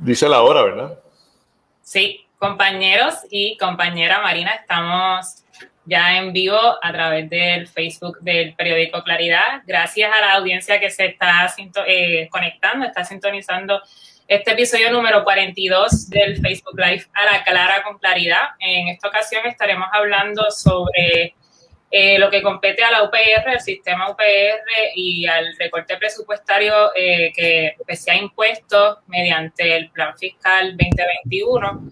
Dice la hora, ¿verdad? Sí, compañeros y compañera Marina, estamos ya en vivo a través del Facebook del periódico Claridad. Gracias a la audiencia que se está eh, conectando, está sintonizando este episodio número 42 del Facebook Live a la clara con claridad. En esta ocasión estaremos hablando sobre eh, lo que compete a la UPR, el sistema UPR y al recorte presupuestario eh, que se ha impuesto mediante el Plan Fiscal 2021.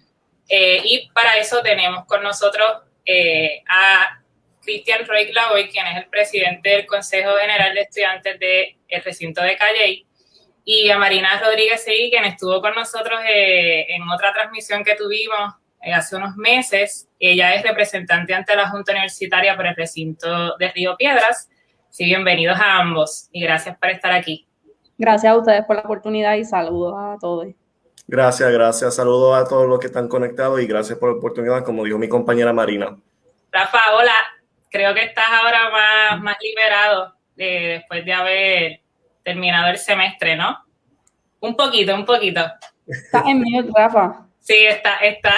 Eh, y para eso tenemos con nosotros a Cristian Roy Clavoy, quien es el presidente del Consejo General de Estudiantes del recinto de Calley, y a Marina Rodríguez Seguí, quien estuvo con nosotros en otra transmisión que tuvimos eh, hace unos meses. Ella es representante ante la Junta Universitaria por el recinto de Río Piedras. Sí, bienvenidos a ambos y gracias por estar aquí. Gracias a ustedes por la oportunidad y saludos a todos. Gracias, gracias. Saludos a todos los que están conectados y gracias por la oportunidad, como dijo mi compañera Marina. Rafa, hola. Creo que estás ahora más, más liberado eh, después de haber terminado el semestre, ¿no? Un poquito, un poquito. Estás en mute, Rafa. Sí, está, está,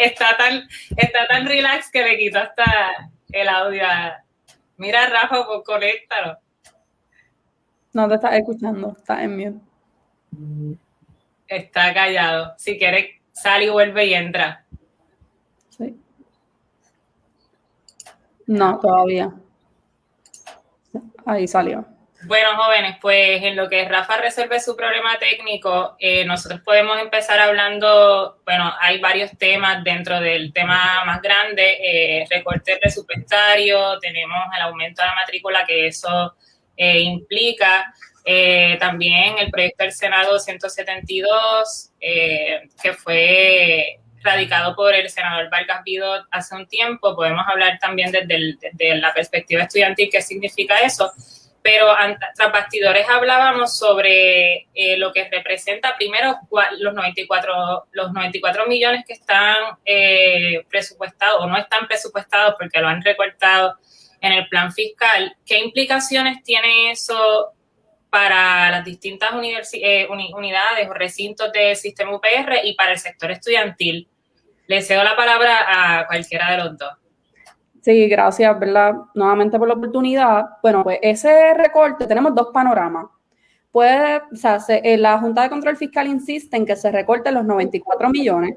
está, tan, está tan relax que le quito hasta el audio. Mira, Rafa, pues conéctalo. No te estás escuchando, está en mute. Está callado. Si quieres, sale y vuelve y entra. Sí. No, todavía. Ahí salió. Bueno, jóvenes, pues en lo que Rafa resuelve su problema técnico, eh, nosotros podemos empezar hablando, bueno, hay varios temas dentro del tema más grande, eh, recorte presupuestario, tenemos el aumento de la matrícula que eso eh, implica, también el proyecto del Senado 172, que fue radicado por el senador Vargas Vidot hace un tiempo, podemos hablar también desde, desde la perspectiva estudiantil, qué significa eso pero tras bastidores hablábamos sobre eh, lo que representa primero los 94, los 94 millones que están eh, presupuestados o no están presupuestados porque lo han recortado en el plan fiscal. ¿Qué implicaciones tiene eso para las distintas eh, unidades o recintos del sistema UPR y para el sector estudiantil? Le cedo la palabra a cualquiera de los dos. Sí, gracias, ¿verdad? Nuevamente por la oportunidad. Bueno, pues ese recorte, tenemos dos panoramas. Puede, o sea, eh, la Junta de Control Fiscal insiste en que se recorten los 94 millones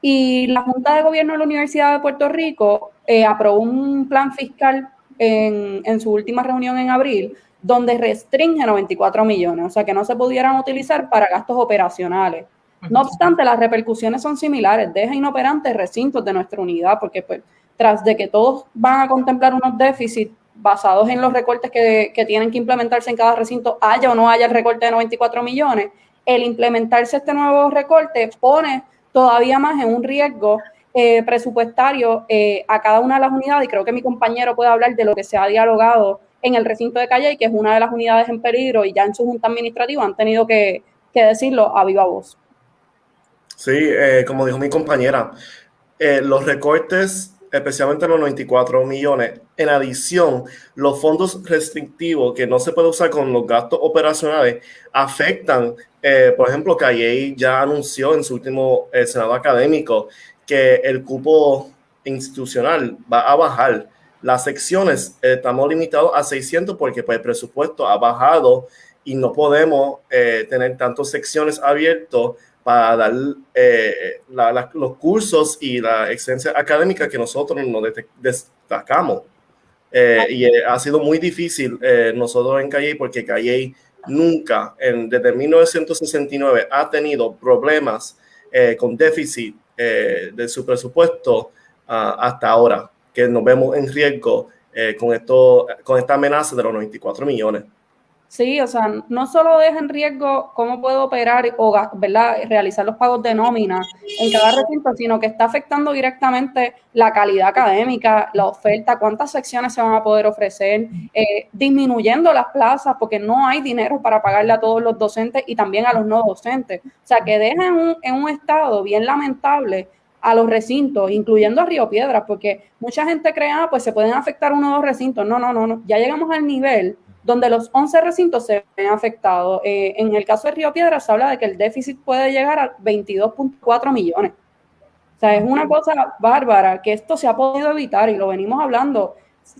y la Junta de Gobierno de la Universidad de Puerto Rico eh, aprobó un plan fiscal en, en, su última reunión en abril donde restringe 94 millones, o sea que no se pudieran utilizar para gastos operacionales. No obstante, las repercusiones son similares, deja inoperantes recintos de nuestra unidad, porque pues tras de que todos van a contemplar unos déficits basados en los recortes que, tienen que implementarse en cada recinto, haya o no haya el recorte de 94 millones, el implementarse este nuevo recorte pone todavía más en un riesgo eh, presupuestario eh, a cada una de las unidades y creo que mi compañero puede hablar de lo que se ha dialogado en el recinto de Calle, que es una de las unidades en peligro y ya en su junta administrativa han tenido que, decirlo a viva voz. Sí, eh, como dijo mi compañera, los recortes especialmente los 94 millones. En adición, los fondos restrictivos que no se puede usar con los gastos operacionales afectan, eh, por ejemplo, Calle ya anunció en su último eh, Senado académico que el cupo institucional va a bajar. Las secciones eh, estamos limitados a 600 porque pues, el presupuesto ha bajado y no podemos tener tantas secciones abiertas para dar eh, los cursos y la excelencia académica que nosotros nos destacamos. Eh, y eh, ha sido muy difícil nosotros en Calle porque Calle nunca, desde 1969, ha tenido problemas con déficit de su presupuesto ah, hasta ahora, que nos vemos en riesgo con, esto, con esta amenaza de los 94 millones. Sí, o sea, no solo deja en riesgo cómo puedo operar o ¿verdad? realizar los pagos de nómina en cada recinto, sino que está afectando directamente la calidad académica, la oferta, cuántas secciones se van a poder ofrecer, eh, disminuyendo las plazas porque no hay dinero para pagarle a todos los docentes y también a los no docentes. O sea, que deja en un, en un estado bien lamentable a los recintos, incluyendo a Río Piedras, porque mucha gente cree, ah, pues se pueden afectar uno o dos recintos. No, no, no, no. Ya llegamos al nivel donde los 11 recintos se ven afectados. Eh, en el caso de Río Piedras se habla de que el déficit puede llegar a 22.4 millones. O sea, es una cosa bárbara que esto se ha podido evitar y lo venimos hablando.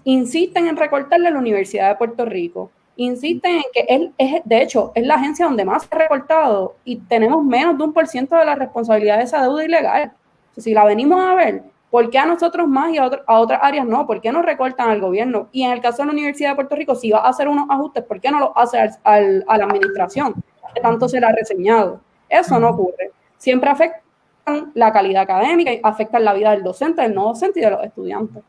Insisten en recortarle a la Universidad de Puerto Rico. Insisten en que él es, de hecho, es la agencia donde más se ha recortado y tenemos menos de un por ciento de la responsabilidad de esa deuda ilegal. si la venimos a ver, ¿Por qué a nosotros más y a, otras áreas no? ¿Por qué no recortan al gobierno? Y en el caso de la Universidad de Puerto Rico, si va a hacer unos ajustes, ¿por qué no lo hace a la administración? Que tanto se le ha reseñado. Eso no ocurre. Siempre afectan la calidad académica y afectan la vida del docente, del no docente y de los estudiantes.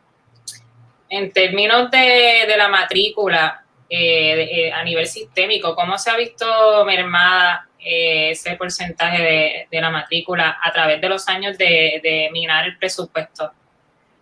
En términos de, la matrícula eh, eh, a nivel sistémico, ¿cómo se ha visto mermada ese porcentaje de, la matrícula a través de los años de, minar el presupuesto?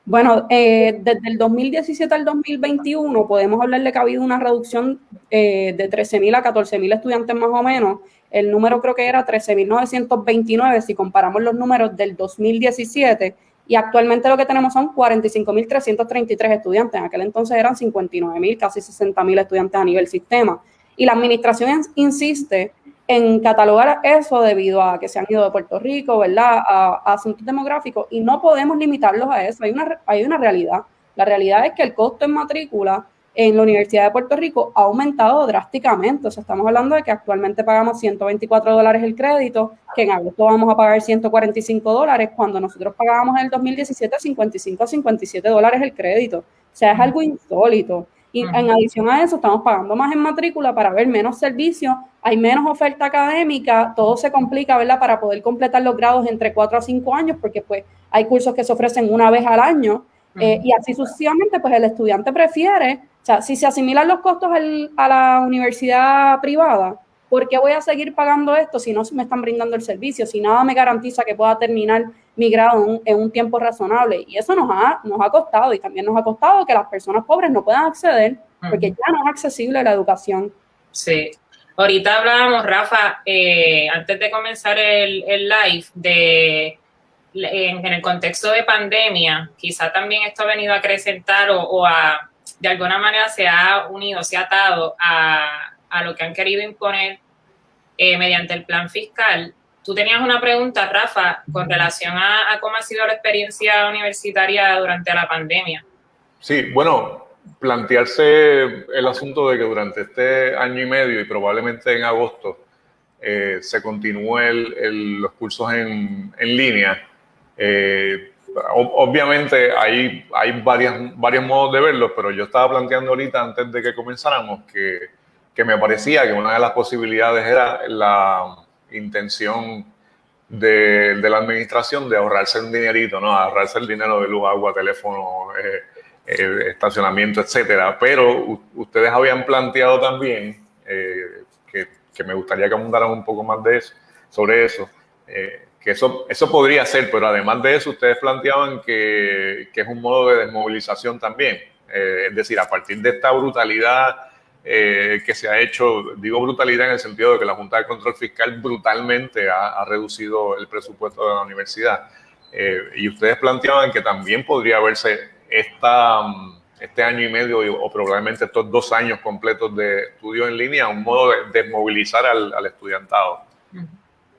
Bueno, eh, desde el 2017 al 2021 podemos hablarle que ha habido una reducción eh, de 13.000 a 14.000 estudiantes más o menos. El número creo que era 13.929 si comparamos los números del 2017 y actualmente lo que tenemos son 45.333 estudiantes. En aquel entonces eran 59.000, casi 60.000 estudiantes a nivel sistema. Y la administración insiste en catalogar eso debido a que se han ido de Puerto Rico, ¿verdad?, a, asuntos demográficos y no podemos limitarlos a eso. Hay una, hay una realidad. La realidad es que el costo en matrícula en la Universidad de Puerto Rico ha aumentado drásticamente. O sea, estamos hablando de que actualmente pagamos 124 dólares el crédito, que en agosto vamos a pagar 145 dólares, cuando nosotros pagábamos en el 2017 55 a 57 dólares el crédito. O sea, es algo insólito. Y en adición a eso, estamos pagando más en matrícula para ver menos servicios, hay menos oferta académica, todo se complica, ¿verdad? Para poder completar los grados entre 4 a 5 años, porque pues hay cursos que se ofrecen una vez al año, eh, y así sucesivamente, pues el estudiante prefiere, o sea, si se asimilan los costos a la universidad privada, ¿por qué voy a seguir pagando esto si no me están brindando el servicio? Si nada me garantiza que pueda terminar mi grado en un, tiempo razonable. Y eso nos ha, nos ha costado y también nos ha costado que las personas pobres no puedan acceder porque ya no es accesible la educación. Sí. Ahorita hablábamos, Rafa, eh, antes de comenzar el, live, de en, el contexto de pandemia, quizá también esto ha venido a acrecentar o, o a, de alguna manera se ha unido, se ha atado a, a lo que han querido imponer eh, mediante el plan fiscal. Tú tenías una pregunta, Rafa, con relación a, cómo ha sido la experiencia universitaria durante la pandemia. Sí, bueno, plantearse el asunto de que durante este año y medio y probablemente en agosto eh, se continúen los cursos en, línea. Eh, obviamente hay, hay varias, varios modos de verlo, pero yo estaba planteando ahorita antes de que comenzáramos que que me parecía que una de las posibilidades era la intención de, la administración de ahorrarse un dinerito, ¿no? Ahorrarse el dinero de luz, agua, teléfono, eh, eh, estacionamiento, etcétera. Pero ustedes habían planteado también, eh, que, me gustaría que abundaran un poco más de eso, sobre eso, que eso, eso podría ser, pero además de eso, ustedes planteaban que, que es un modo de desmovilización también. es decir, a partir de esta brutalidad eh, que se ha hecho, digo brutalidad en el sentido de que la Junta de Control Fiscal brutalmente ha, reducido el presupuesto de la universidad. Eh, y ustedes planteaban que también podría haberse esta, este año y medio o probablemente estos dos años completos de estudio en línea un modo de desmovilizar al, estudiantado.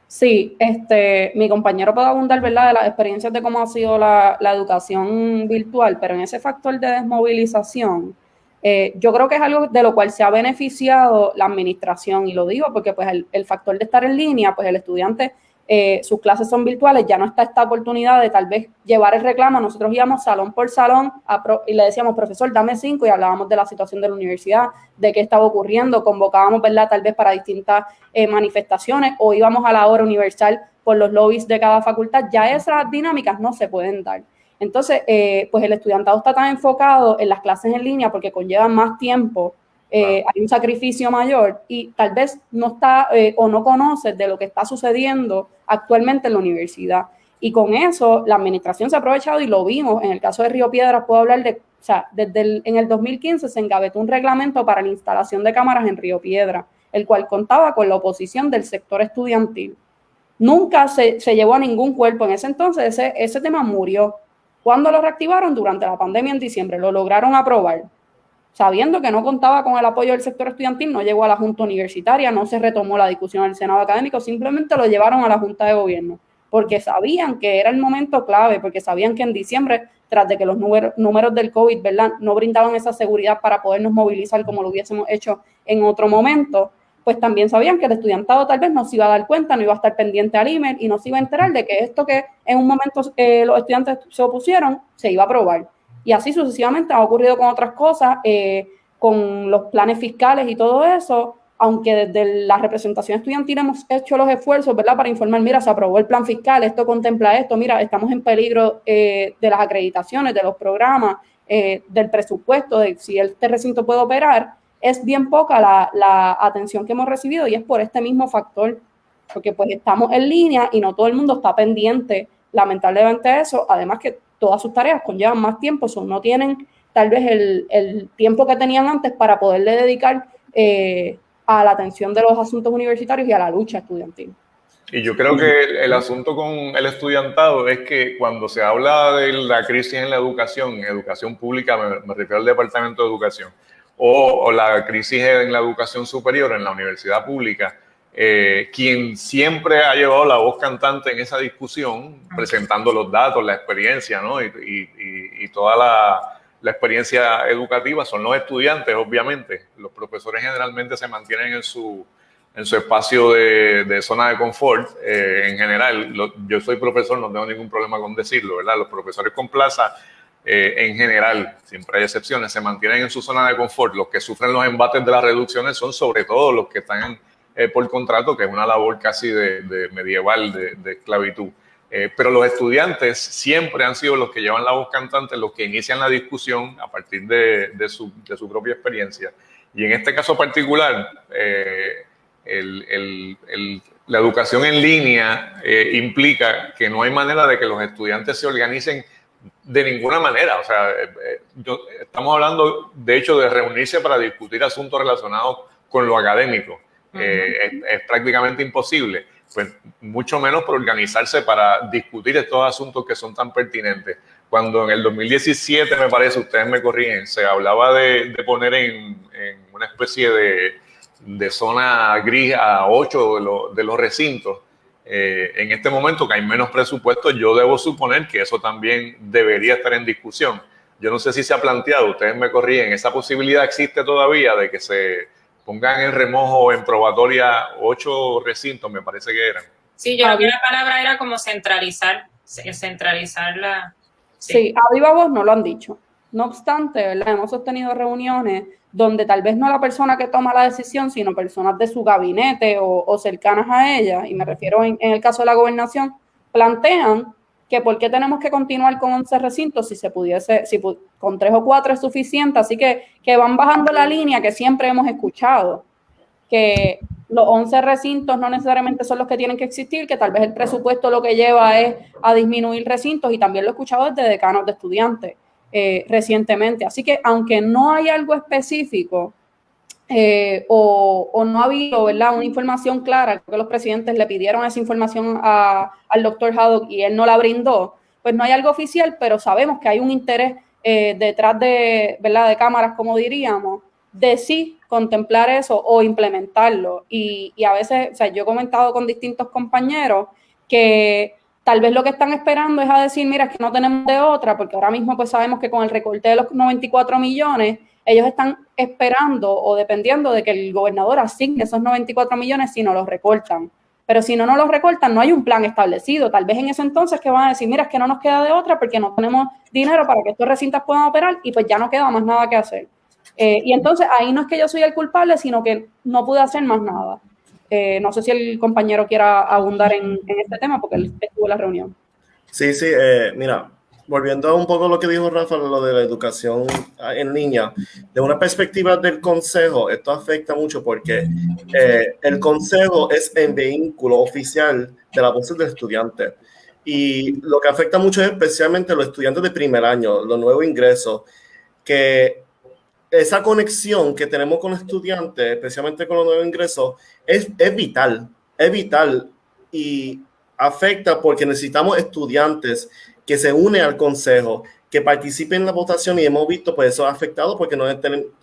Sí, este, mi compañero puede abundar, ¿verdad?, de las experiencias de cómo ha sido la, la educación virtual, pero en ese factor de desmovilización, eh, yo creo que es algo de lo cual se ha beneficiado la administración y lo digo porque pues el, factor de estar en línea, pues el estudiante, eh, sus clases son virtuales, ya no está esta oportunidad de tal vez llevar el reclamo. Nosotros íbamos salón por salón y le decíamos, profesor, dame cinco y hablábamos de la situación de la universidad, de qué estaba ocurriendo, convocábamos, ¿verdad? Tal vez para distintas eh, manifestaciones o íbamos a la hora universal por los lobbies de cada facultad. Ya esas dinámicas no se pueden dar. Entonces, eh, pues el estudiantado está tan enfocado en las clases en línea porque conllevan más tiempo, eh, hay un sacrificio mayor y tal vez no está eh, o no conoce de lo que está sucediendo actualmente en la universidad. Y con eso la administración se ha aprovechado y lo vimos. En el caso de Río Piedras puedo hablar de, o sea, desde el, en el 2015 se engavetó un reglamento para la instalación de cámaras en Río Piedra, el cual contaba con la oposición del sector estudiantil. Nunca se, se llevó a ningún cuerpo. En ese entonces ese, ese tema murió. ¿Cuándo lo reactivaron? Durante la pandemia en diciembre. Lo lograron aprobar. sabiendo que no contaba con el apoyo del sector estudiantil, no llegó a la Junta Universitaria, no se retomó la discusión en el Senado Académico, simplemente lo llevaron a la Junta de Gobierno, porque sabían que era el momento clave, porque sabían que en diciembre, tras de que los números del COVID, ¿verdad?, no brindaban esa seguridad para podernos movilizar como lo hubiésemos hecho en otro momento, pues también sabían que el estudiantado tal vez no se iba a dar cuenta, no iba a estar pendiente al email y no se iba a enterar de que esto que en un momento eh, los estudiantes se opusieron, se iba a aprobar. Y así sucesivamente ha ocurrido con otras cosas, eh, con los planes fiscales y todo eso, aunque desde la representación estudiantil hemos hecho los esfuerzos, ¿verdad?, para informar, mira, se aprobó el plan fiscal, esto contempla esto, mira, estamos en peligro eh, de las acreditaciones, de los programas, del presupuesto, de si este recinto puede operar, es bien poca la, atención que hemos recibido y es por este mismo factor, porque pues estamos en línea y no todo el mundo está pendiente, lamentablemente eso, además que todas sus tareas conllevan más tiempo, son, no tienen tal vez el, tiempo que tenían antes para poderle dedicar eh, a la atención de los asuntos universitarios y a la lucha estudiantil. Y yo creo que el, asunto con el estudiantado es que cuando se habla de la crisis en la educación, educación pública, me refiero al Departamento de Educación, o, la crisis en la educación superior en la universidad pública, eh, quien siempre ha llevado la voz cantante en esa discusión, presentando los datos, la experiencia ¿no? y, toda la, experiencia educativa son los estudiantes, obviamente. Los profesores generalmente se mantienen en su, en su espacio de, zona de confort eh, en general. yo soy profesor, no tengo ningún problema con decirlo, ¿verdad? Los profesores con plaza eh, en general, siempre hay excepciones, se mantienen en su zona de confort. Los que sufren los embates de las reducciones son sobre todo los que están eh, por contrato, que es una labor casi de, medieval de, esclavitud. Eh, pero los estudiantes siempre han sido los que llevan la voz cantante, los que inician la discusión a partir de, su, propia experiencia. Y en este caso particular, la educación en línea implica que no hay manera de que los estudiantes se organicen de ninguna manera. O sea, eh, eh, estamos hablando, de hecho, de reunirse para discutir asuntos relacionados con lo académico. Eh, es, prácticamente imposible. Pues mucho menos por organizarse para discutir estos asuntos que son tan pertinentes. Cuando en el 2017, me parece, ustedes me corrigen, se hablaba de, poner en, una especie de, de, zona gris a ocho de los recintos eh, en este momento que hay menos presupuesto, yo debo suponer que eso también debería estar en discusión. Yo no sé si se ha planteado, ustedes me corrigen, esa posibilidad existe todavía de que se pongan en remojo o en probatoria ocho recintos, me parece que eran. Sí, yo creo que la palabra era como centralizar, centralizar la... Sí, sí a viva voz no lo han dicho. No obstante, ¿verdad? hemos sostenido reuniones donde tal vez no la persona que toma la decisión, sino personas de su gabinete o, cercanas a ella, y me refiero en, el caso de la gobernación, plantean que por qué tenemos que continuar con 11 recintos si se pudiese, si con tres o cuatro es suficiente, así que, que van bajando la línea que siempre hemos escuchado, que los 11 recintos no necesariamente son los que tienen que existir, que tal vez el presupuesto lo que lleva es a disminuir recintos, y también lo he escuchado desde decanos de estudiantes eh, recientemente. Así que aunque no hay algo específico eh, o, no ha habido ¿verdad? una información clara, que los presidentes le pidieron esa información al doctor Haddock y él no la brindó, pues no hay algo oficial, pero sabemos que hay un interés eh, detrás de, ¿verdad? de cámaras, como diríamos, de sí contemplar eso o implementarlo. Y, y a veces, o sea, yo he comentado con distintos compañeros que Tal vez lo que están esperando es a decir, mira, es que no tenemos de otra, porque ahora mismo pues sabemos que con el recorte de los 94 millones, ellos están esperando o dependiendo de que el gobernador asigne esos 94 millones si no los recortan. Pero si no nos los recortan, no hay un plan establecido. Tal vez en ese entonces que van a decir, mira, es que no nos queda de otra porque no tenemos dinero para que estos recintos puedan operar y pues ya no queda más nada que hacer. Eh, y entonces ahí no es que yo soy el culpable, sino que no pude hacer más nada. No sé si el compañero quiera abundar en, este tema porque él estuvo en la reunión. Sí, sí, eh, mira, volviendo un poco a lo que dijo Rafa, lo de la educación en línea, de una perspectiva del consejo, esto afecta mucho porque eh, el consejo es el vehículo oficial de la voz del estudiante. Y lo que afecta mucho es especialmente a los estudiantes de primer año, los nuevos ingresos, que esa conexión que tenemos con estudiantes, especialmente con los nuevos ingresos, es, es vital, es vital y afecta porque necesitamos estudiantes que se une al consejo, que participe en la votación y hemos visto, pues eso ha afectado porque no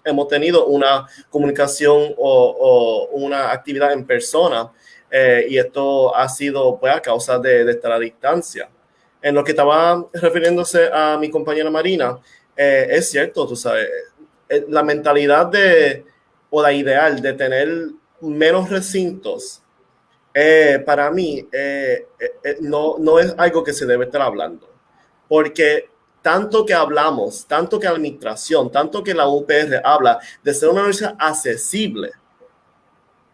hemos tenido una comunicación o, una actividad en persona eh, y esto ha sido pues a causa de, de esta distancia. En lo que estaba refiriéndose a mi compañera Marina, eh, es cierto, tú sabes, la mentalidad de, o la ideal de tener menos recintos, para mí no, no es algo que se debe estar hablando, porque tanto que hablamos, tanto que la administración, tanto que la UPR habla de ser una universidad accesible,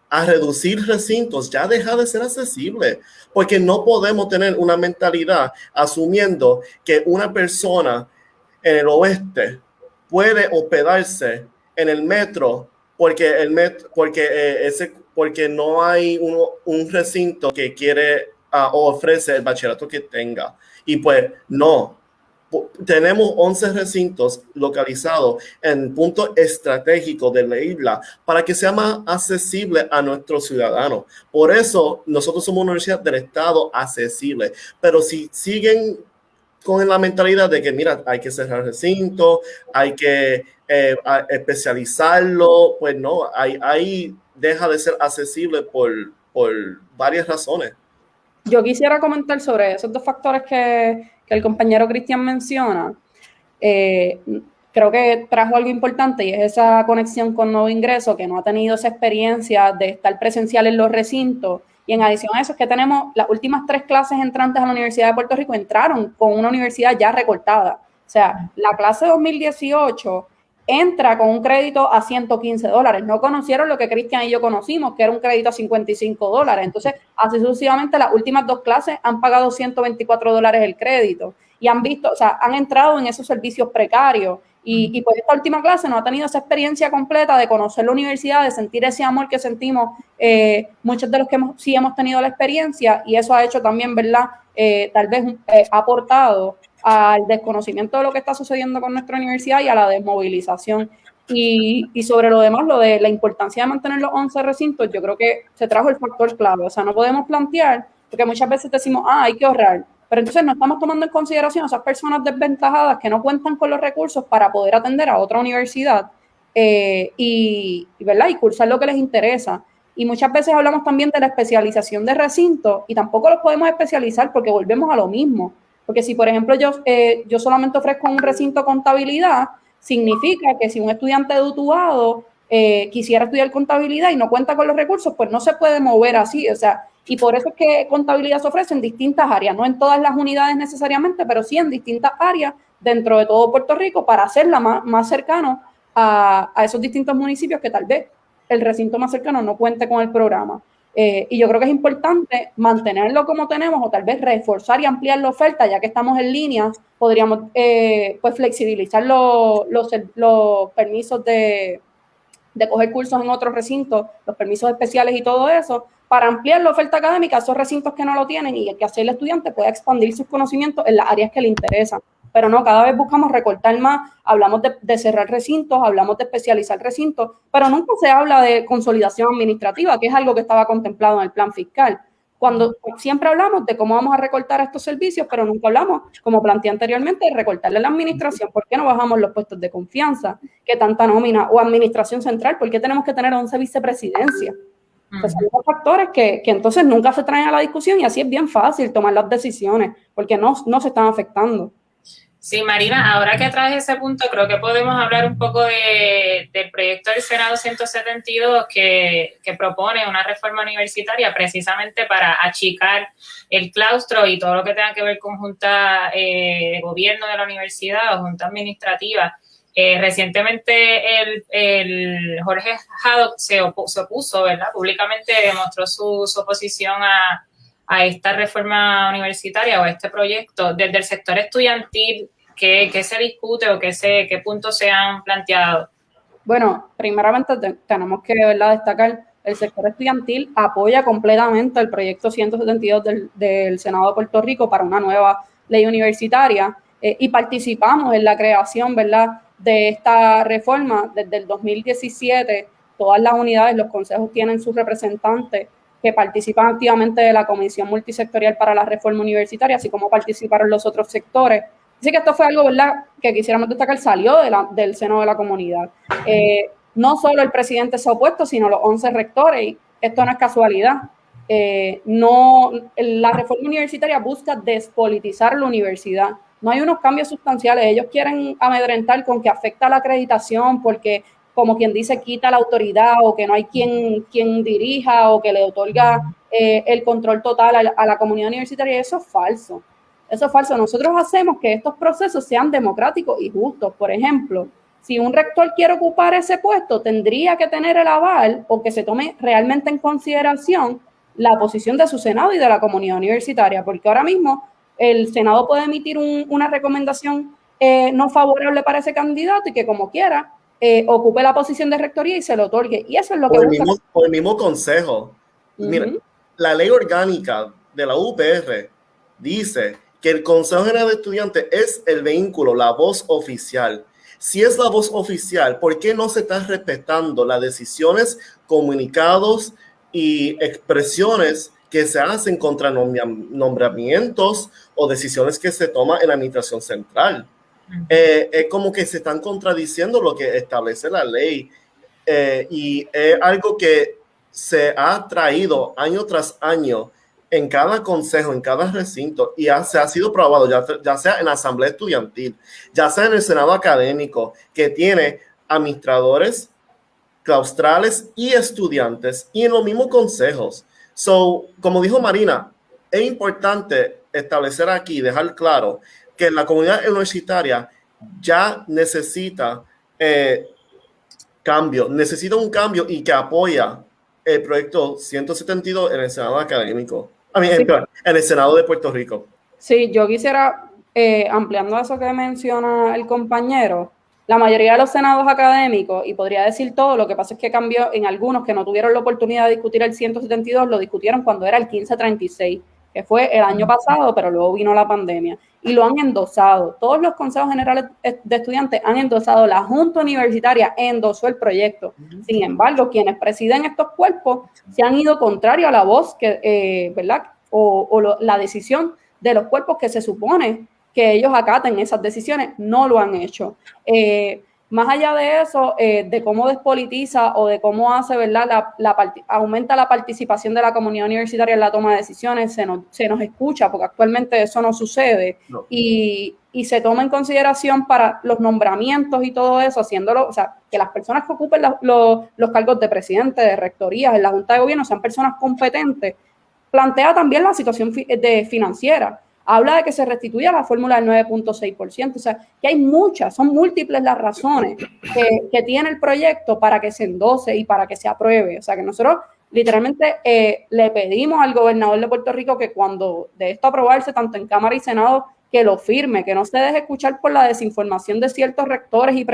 a reducir recintos ya deja de ser accesible, porque no podemos tener una mentalidad asumiendo que una persona en el oeste puede hospedarse en el metro porque el metro, porque eh, ese, porque no hay un recinto que quiere uh, o ofrece el bachillerato que tenga. Y pues no, tenemos 11 recintos localizados en puntos estratégicos de la isla para que sea más accesible a nuestros ciudadanos. Por eso nosotros somos una universidad del Estado accesible. Pero si siguen con la mentalidad de que, mira, hay que cerrar recinto, hay que eh, especializarlo, pues no, ahí, ahí deja de ser accesible por, por varias razones. Yo quisiera comentar sobre esos dos factores que, que el compañero Cristian menciona, eh, creo que trajo algo importante y es esa conexión con nuevo ingreso que no ha tenido esa experiencia de estar presencial en los recintos. Y en adición a eso es que tenemos las últimas tres clases entrantes a la Universidad de Puerto Rico entraron con una universidad ya recortada. O sea, la clase 2018 entra con un crédito a 115 dólares. No conocieron lo que Cristian y yo conocimos, que era un crédito a 55 dólares. Entonces, así sucesivamente, las últimas dos clases han pagado 124 dólares el crédito y han visto, o sea, han entrado en esos servicios precarios. Y, y pues esta última clase no ha tenido esa experiencia completa de conocer la universidad, de sentir ese amor que sentimos eh, muchos de los que sí hemos tenido la experiencia y eso ha hecho también, ¿verdad? Eh, tal vez eh, aportado al desconocimiento de lo que está sucediendo con nuestra universidad y a la desmovilización. Y, y, sobre lo demás, lo de la importancia de mantener los 11 recintos, yo creo que se trajo el factor clave. O sea, no podemos plantear, porque muchas veces decimos, ah, hay que ahorrar, pero entonces no estamos tomando en consideración a esas personas desventajadas que no cuentan con los recursos para poder atender a otra universidad eh, y, ¿verdad? y cursar lo que les interesa. Y muchas veces hablamos también de la especialización de recintos y tampoco los podemos especializar porque volvemos a lo mismo. Porque si, por ejemplo, yo, eh, yo solamente ofrezco un recinto contabilidad, significa que si un estudiante de eh, quisiera estudiar contabilidad y no cuenta con los recursos, pues no se puede mover así. O sea, y por eso es que contabilidad se ofrece en distintas áreas, no en todas las unidades necesariamente, pero sí en distintas áreas dentro de todo Puerto Rico para hacerla más, más cercano a, a esos distintos municipios que tal vez el recinto más cercano no cuente con el programa. Eh, y yo creo que es importante mantenerlo como tenemos o tal vez reforzar y ampliar la oferta, ya que estamos en línea, podríamos eh, pues flexibilizar los, los, permisos de, de coger cursos en otros recintos, los permisos especiales y todo eso, para ampliar la oferta académica a esos recintos que no lo tienen y que así el estudiante pueda expandir sus conocimientos en las áreas que le interesan pero no, cada vez buscamos recortar más, hablamos de, cerrar recintos, hablamos de especializar recintos, pero nunca se habla de consolidación administrativa, que es algo que estaba contemplado en el plan fiscal. Cuando siempre hablamos de cómo vamos a recortar estos servicios, pero nunca hablamos, como planteé anteriormente, de recortarle la administración. ¿Por qué no bajamos los puestos de confianza? ¿Qué tanta nómina? O administración central, ¿por qué tenemos que tener 11 vicepresidencias? Pues son factores que, que, entonces nunca se traen a la discusión y así es bien fácil tomar las decisiones, porque no, no se están afectando. Sí, Marina, ahora que traes ese punto, creo que podemos hablar un poco de, del proyecto del Senado 172 que, que, propone una reforma universitaria precisamente para achicar el claustro y todo lo que tenga que ver con junta eh, de gobierno de la universidad o junta administrativa. Eh, recientemente el, Jorge Haddock se, opuso, ¿verdad? Públicamente demostró su, oposición a, esta reforma universitaria o a este proyecto desde el sector estudiantil ¿Qué, se discute o qué, se, puntos se han planteado? Bueno, primeramente tenemos que ¿verdad? destacar el sector estudiantil apoya completamente el proyecto 172 del, del Senado de Puerto Rico para una nueva ley universitaria eh, y participamos en la creación ¿verdad? De esta reforma desde el 2017. Todas las unidades, los consejos tienen sus representantes que participan activamente de la Comisión Multisectorial para la Reforma Universitaria, así como participaron los otros sectores. Así que esto fue algo, ¿verdad?, que quisiéramos destacar, salió de del seno de la comunidad. Eh, no solo el presidente se ha opuesto, sino los 11 rectores, y esto no es casualidad. Eh, no, la reforma universitaria busca despolitizar la universidad. No hay unos cambios sustanciales. Ellos quieren amedrentar con que afecta la acreditación porque, como quien dice, quita la autoridad o que no hay quien, quien dirija o que le otorga eh, el control total a a la comunidad universitaria. Eso es falso. Eso es falso. Nosotros hacemos que estos procesos sean democráticos y justos. Por ejemplo, si un rector quiere ocupar ese puesto, tendría que tener el aval o que se tome realmente en consideración la posición de su Senado y de la comunidad universitaria, porque ahora mismo el Senado puede emitir una recomendación eh, no favorable para ese candidato y que como quiera eh, ocupe la posición de rectoría y se lo otorgue. Y eso es lo que... Por, el mismo, el mismo, consejo. Mira, la ley orgánica de la UPR dice que el Consejo General de Estudiantes es el vehículo, la voz oficial. Si es la voz oficial, ¿por qué no se están respetando las decisiones, comunicados y expresiones que se hacen contra nombramientos o decisiones que se toman en la administración central. Eh, es como que se están contradiciendo lo que establece la ley eh, y es algo que se ha traído año tras año en cada consejo, en cada recinto y se ha sido probado, ya, ya sea en la asamblea estudiantil, ya sea en el senado académico, que tiene administradores claustrales y estudiantes y en los mismos consejos. So, como dijo Marina, es importante establecer aquí, dejar claro que la comunidad universitaria ya necesita eh, cambio, necesita un cambio y que apoya el proyecto 172 en el Senado académico, en, el Senado de Puerto Rico. Sí, yo quisiera, eh, ampliando eso que menciona el compañero, la mayoría de los senados académicos, y podría decir todo, lo que pasa es que cambió en algunos que no tuvieron la oportunidad de discutir el 172, lo discutieron cuando era el 1536, que fue el año pasado, pero luego vino la pandemia, y lo han endosado. Todos los consejos generales de estudiantes han endosado, la Junta Universitaria endosó el proyecto. Sin embargo, quienes presiden estos cuerpos se han ido contrario a la voz, que, eh, ¿verdad? O, la decisión de los cuerpos que se supone que ellos acaten esas decisiones, no lo han hecho. Eh, más allá de eso, eh, de cómo despolitiza o de cómo hace, ¿verdad? La, aumenta la participación de la comunidad universitaria en la toma de decisiones, se nos, se nos escucha, porque actualmente eso no sucede, Y, y, se toma en consideración para los nombramientos y todo eso, haciéndolo, o sea, que las personas que ocupen los, los cargos de presidente, de rectorías, en la Junta de Gobierno, sean personas competentes, plantea también la situación de financiera habla de que se restituya la fórmula del 9.6%. O sea, que hay muchas, son múltiples las razones que, tiene el proyecto para que se endose y para que se apruebe. O sea, que nosotros literalmente eh, le pedimos al gobernador de Puerto Rico que cuando de esto aprobarse, tanto en Cámara y Senado, que lo firme, que no se deje escuchar por la desinformación de ciertos rectores y,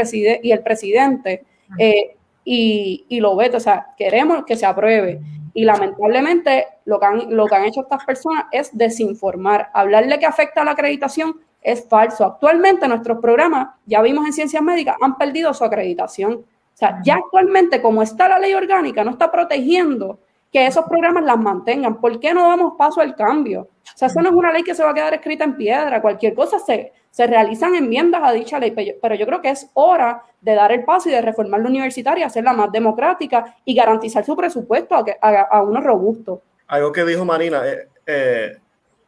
y el presidente eh, y, y lo vete. O sea, queremos que se apruebe. Y lamentablemente lo que, han, lo que han hecho estas personas es desinformar. Hablarle que afecta a la acreditación es falso. Actualmente nuestros programas, ya vimos en ciencias médicas, han perdido su acreditación. O sea, ya actualmente como está la ley orgánica, no está protegiendo que esos programas las mantengan. ¿Por qué no damos paso al cambio? O sea, eso no es una ley que se va a quedar escrita en piedra. Cualquier cosa se, se realizan enmiendas a dicha ley, pero yo creo que es hora de dar el paso y de reformar la universitaria, hacerla más democrática y garantizar su presupuesto a, a, uno robusto. Algo que dijo Marina, eh, eh,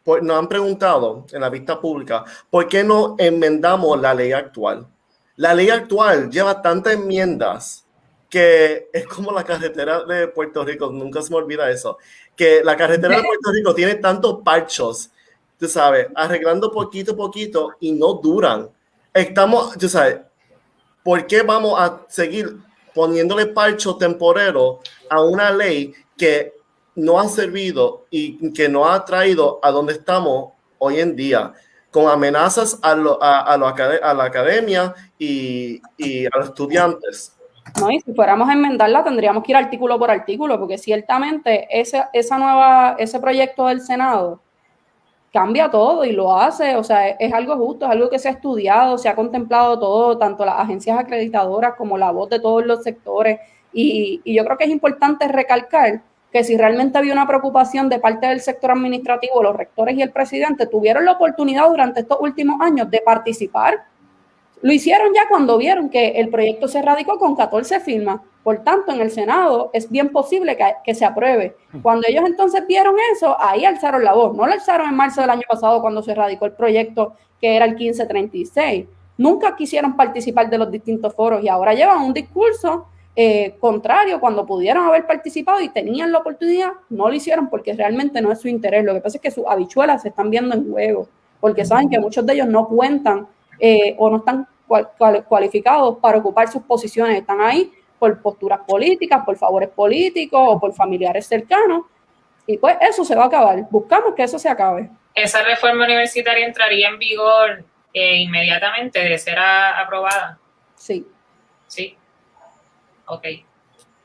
pues nos han preguntado en la vista pública, ¿por qué no enmendamos la ley actual? La ley actual lleva tantas enmiendas que es como la carretera de Puerto Rico, nunca se me olvida eso, que la carretera de Puerto Rico tiene tantos parchos tú sabes, arreglando poquito a poquito y no duran. Estamos, tú sabes, ¿por qué vamos a seguir poniéndole parcho temporero a una ley que no ha servido y que no ha traído a donde estamos hoy en día? con amenazas a, a, a, la academia y, y, a los estudiantes. No, y si fuéramos a enmendarla, tendríamos que ir artículo por artículo, porque ciertamente ese, esa nueva, ese proyecto del Senado cambia todo y lo hace, o sea, es, algo justo, es algo que se ha estudiado, se ha contemplado todo, tanto las agencias acreditadoras como la voz de todos los sectores. Y, yo creo que es importante recalcar que si realmente había una preocupación de parte del sector administrativo, los rectores y el presidente tuvieron la oportunidad durante estos últimos años de participar. Lo hicieron ya cuando vieron que el proyecto se radicó con 14 firmas. Por tanto, en el Senado es bien posible que, que, se apruebe. Cuando ellos entonces vieron eso, ahí alzaron la voz. No lo alzaron en marzo del año pasado cuando se radicó el proyecto que era el 1536. Nunca quisieron participar de los distintos foros y ahora llevan un discurso eh, contrario, cuando pudieron haber participado y tenían la oportunidad, no lo hicieron porque realmente no es su interés. Lo que pasa es que sus habichuelas se están viendo en juego, porque saben que muchos de ellos no cuentan eh, o no están cualificados para ocupar sus posiciones, están ahí por posturas políticas, por favores políticos o por familiares cercanos. Y pues eso se va a acabar. Buscamos que eso se acabe. Esa reforma universitaria entraría en vigor eh, inmediatamente de ser aprobada. Sí. Sí. Ok.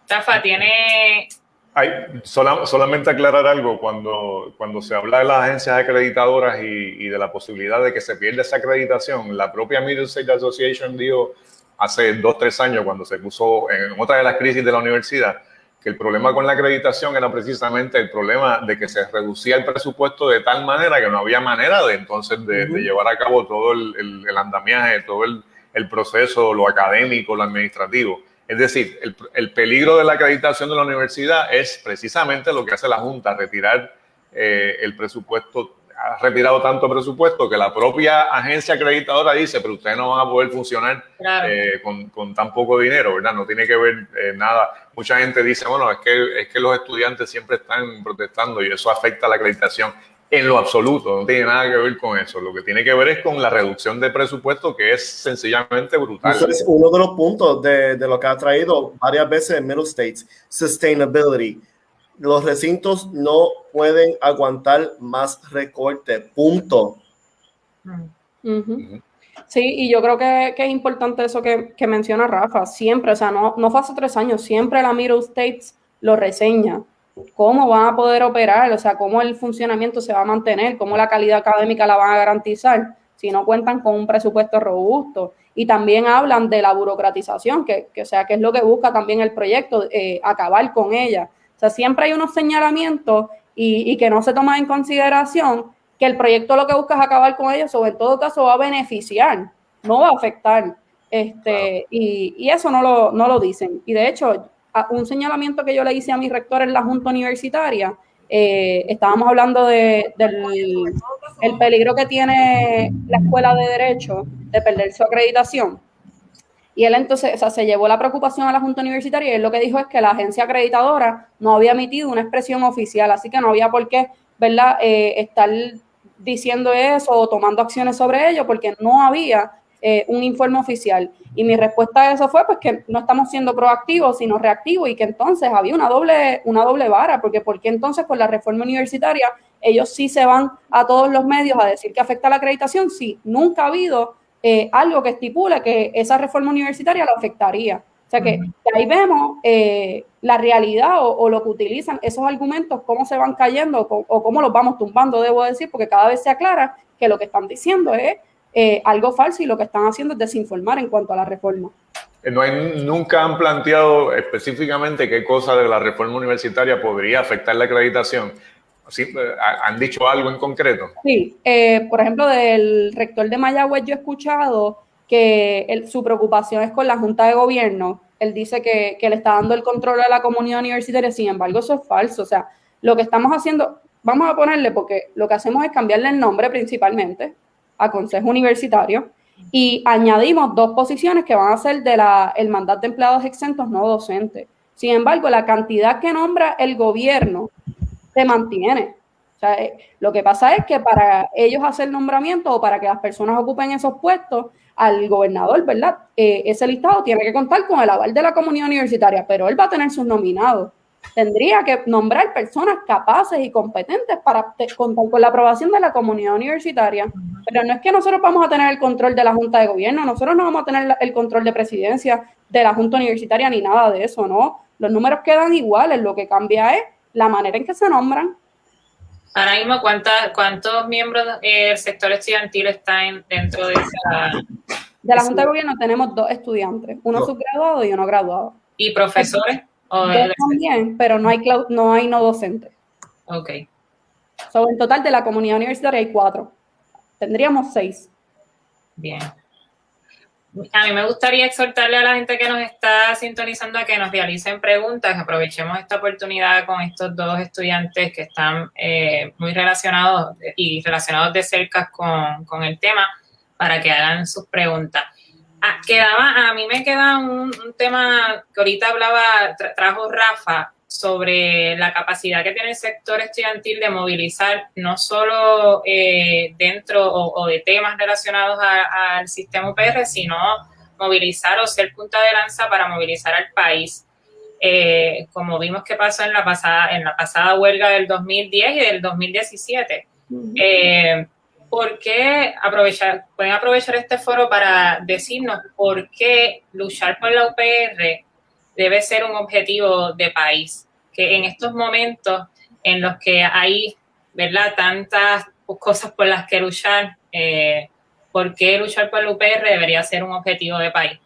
Rafa, tiene... Hay, solamente aclarar algo, cuando, cuando se habla de las agencias acreditadoras y, y, de la posibilidad de que se pierda esa acreditación, la propia Middlesex Association dijo hace dos, tres años, cuando se puso en otra de las crisis de la universidad, que el problema con la acreditación era precisamente el problema de que se reducía el presupuesto de tal manera que no había manera de entonces de, de llevar a cabo todo el, el, el andamiaje, todo el, el, proceso, lo académico, lo administrativo. Es decir, el, el, peligro de la acreditación de la universidad es precisamente lo que hace la Junta, retirar eh, el presupuesto, ha retirado tanto presupuesto que la propia agencia acreditadora dice, pero ustedes no van a poder funcionar claro. eh, con, con, tan poco dinero, ¿verdad? No tiene que ver eh, nada. Mucha gente dice, bueno, es que, es que los estudiantes siempre están protestando y eso afecta a la acreditación en lo absoluto, no tiene nada que ver con eso. Lo que tiene que ver es con la reducción de presupuesto, que es sencillamente brutal. Eso es uno de los puntos de, de lo que ha traído varias veces en Middle States, sustainability. Los recintos no pueden aguantar más recorte, punto. Uh -huh. Sí, y yo creo que, que es importante eso que, que, menciona Rafa, siempre, o sea, no, no fue hace tres años, siempre la Middle States lo reseña cómo van a poder operar, o sea, cómo el funcionamiento se va a mantener, cómo la calidad académica la van a garantizar si no cuentan con un presupuesto robusto. Y también hablan de la burocratización, que, que o sea, que es lo que busca también el proyecto, eh, acabar con ella. O sea, siempre hay unos señalamientos y, y, que no se toma en consideración que el proyecto lo que busca es acabar con ellos, o en todo caso va a beneficiar, no va a afectar. Este, y, y eso no lo, no lo dicen. Y de hecho, un señalamiento que yo le hice a mi rector en la Junta Universitaria, eh, estábamos hablando de, del el peligro que tiene la escuela de Derecho de perder su acreditación. Y él entonces, o sea, se llevó la preocupación a la Junta Universitaria y él lo que dijo es que la agencia acreditadora no había emitido una expresión oficial, así que no había por qué, ¿verdad?, eh, estar diciendo eso o tomando acciones sobre ello, porque no había eh, un informe oficial. Y mi respuesta a eso fue pues que no estamos siendo proactivos, sino reactivos y que entonces había una doble, una doble vara, porque porque entonces con la reforma universitaria ellos sí se van a todos los medios a decir que afecta la acreditación, sí, nunca ha habido eh, algo que estipule que esa reforma universitaria lo afectaría. O sea que, que ahí vemos eh, la realidad o, o, lo que utilizan esos argumentos, cómo se van cayendo o, o cómo los vamos tumbando, debo decir, porque cada vez se aclara que lo que están diciendo es eh, algo falso y lo que están haciendo es desinformar en cuanto a la reforma. No hay, nunca han planteado específicamente qué cosa de la reforma universitaria podría afectar la acreditación. ¿Sí? Eh, ¿Han dicho algo en concreto? Sí, eh, por ejemplo, del rector de Mayagüez yo he escuchado que su preocupación es con la Junta de Gobierno. Él dice que, que le está dando el control a la comunidad universitaria, sin embargo, eso es falso. O sea, lo que estamos haciendo, vamos a ponerle, porque lo que hacemos es cambiarle el nombre principalmente, a Consejo Universitario y añadimos dos posiciones que van a ser de la, el mandato de empleados exentos no docentes. Sin embargo, la cantidad que nombra el gobierno se mantiene. O sea, eh, lo que pasa es que para ellos hacer nombramiento o para que las personas ocupen esos puestos, al gobernador, ¿verdad? Eh, ese listado tiene que contar con el aval de la comunidad universitaria, pero él va a tener sus nominados tendría que nombrar personas capaces y competentes para contar con la aprobación de la comunidad universitaria. Pero no es que nosotros vamos a tener el control de la Junta de Gobierno, nosotros no vamos a tener el control de presidencia de la Junta Universitaria ni nada de eso, ¿no? Los números quedan iguales, lo que cambia es la manera en que se nombran. Ahora mismo, ¿cuántos miembros del sector estudiantil están dentro de esa...? De la Junta de Gobierno tenemos dos estudiantes, uno no. subgraduado y uno graduado. ¿Y profesores? también, pero no hay, no hay no docente. Ok. So, en total de la comunidad universitaria hay cuatro. Tendríamos seis. Bien. A mí me gustaría exhortarle a la gente que nos está sintonizando a que nos realicen preguntas, aprovechemos esta oportunidad con estos dos estudiantes que están eh, muy relacionados y relacionados de cerca con, el tema para que hagan sus preguntas. Ah, quedaba, a mí me queda un, tema que ahorita hablaba, trajo Rafa, sobre la capacidad que tiene el sector estudiantil de movilizar no solo eh, dentro o, de temas relacionados al sistema UPR, sino movilizar o ser punta de lanza para movilizar al país. Eh, como vimos que pasó en la pasada, en la pasada huelga del 2010 y del 2017. Eh, ¿Por qué aprovechar, pueden aprovechar este foro para decirnos por qué luchar por la UPR debe ser un objetivo de país, que en estos momentos en los que hay, ¿verdad?, tantas cosas por las que luchar, eh, ¿por qué luchar por la UPR debería ser un objetivo de país?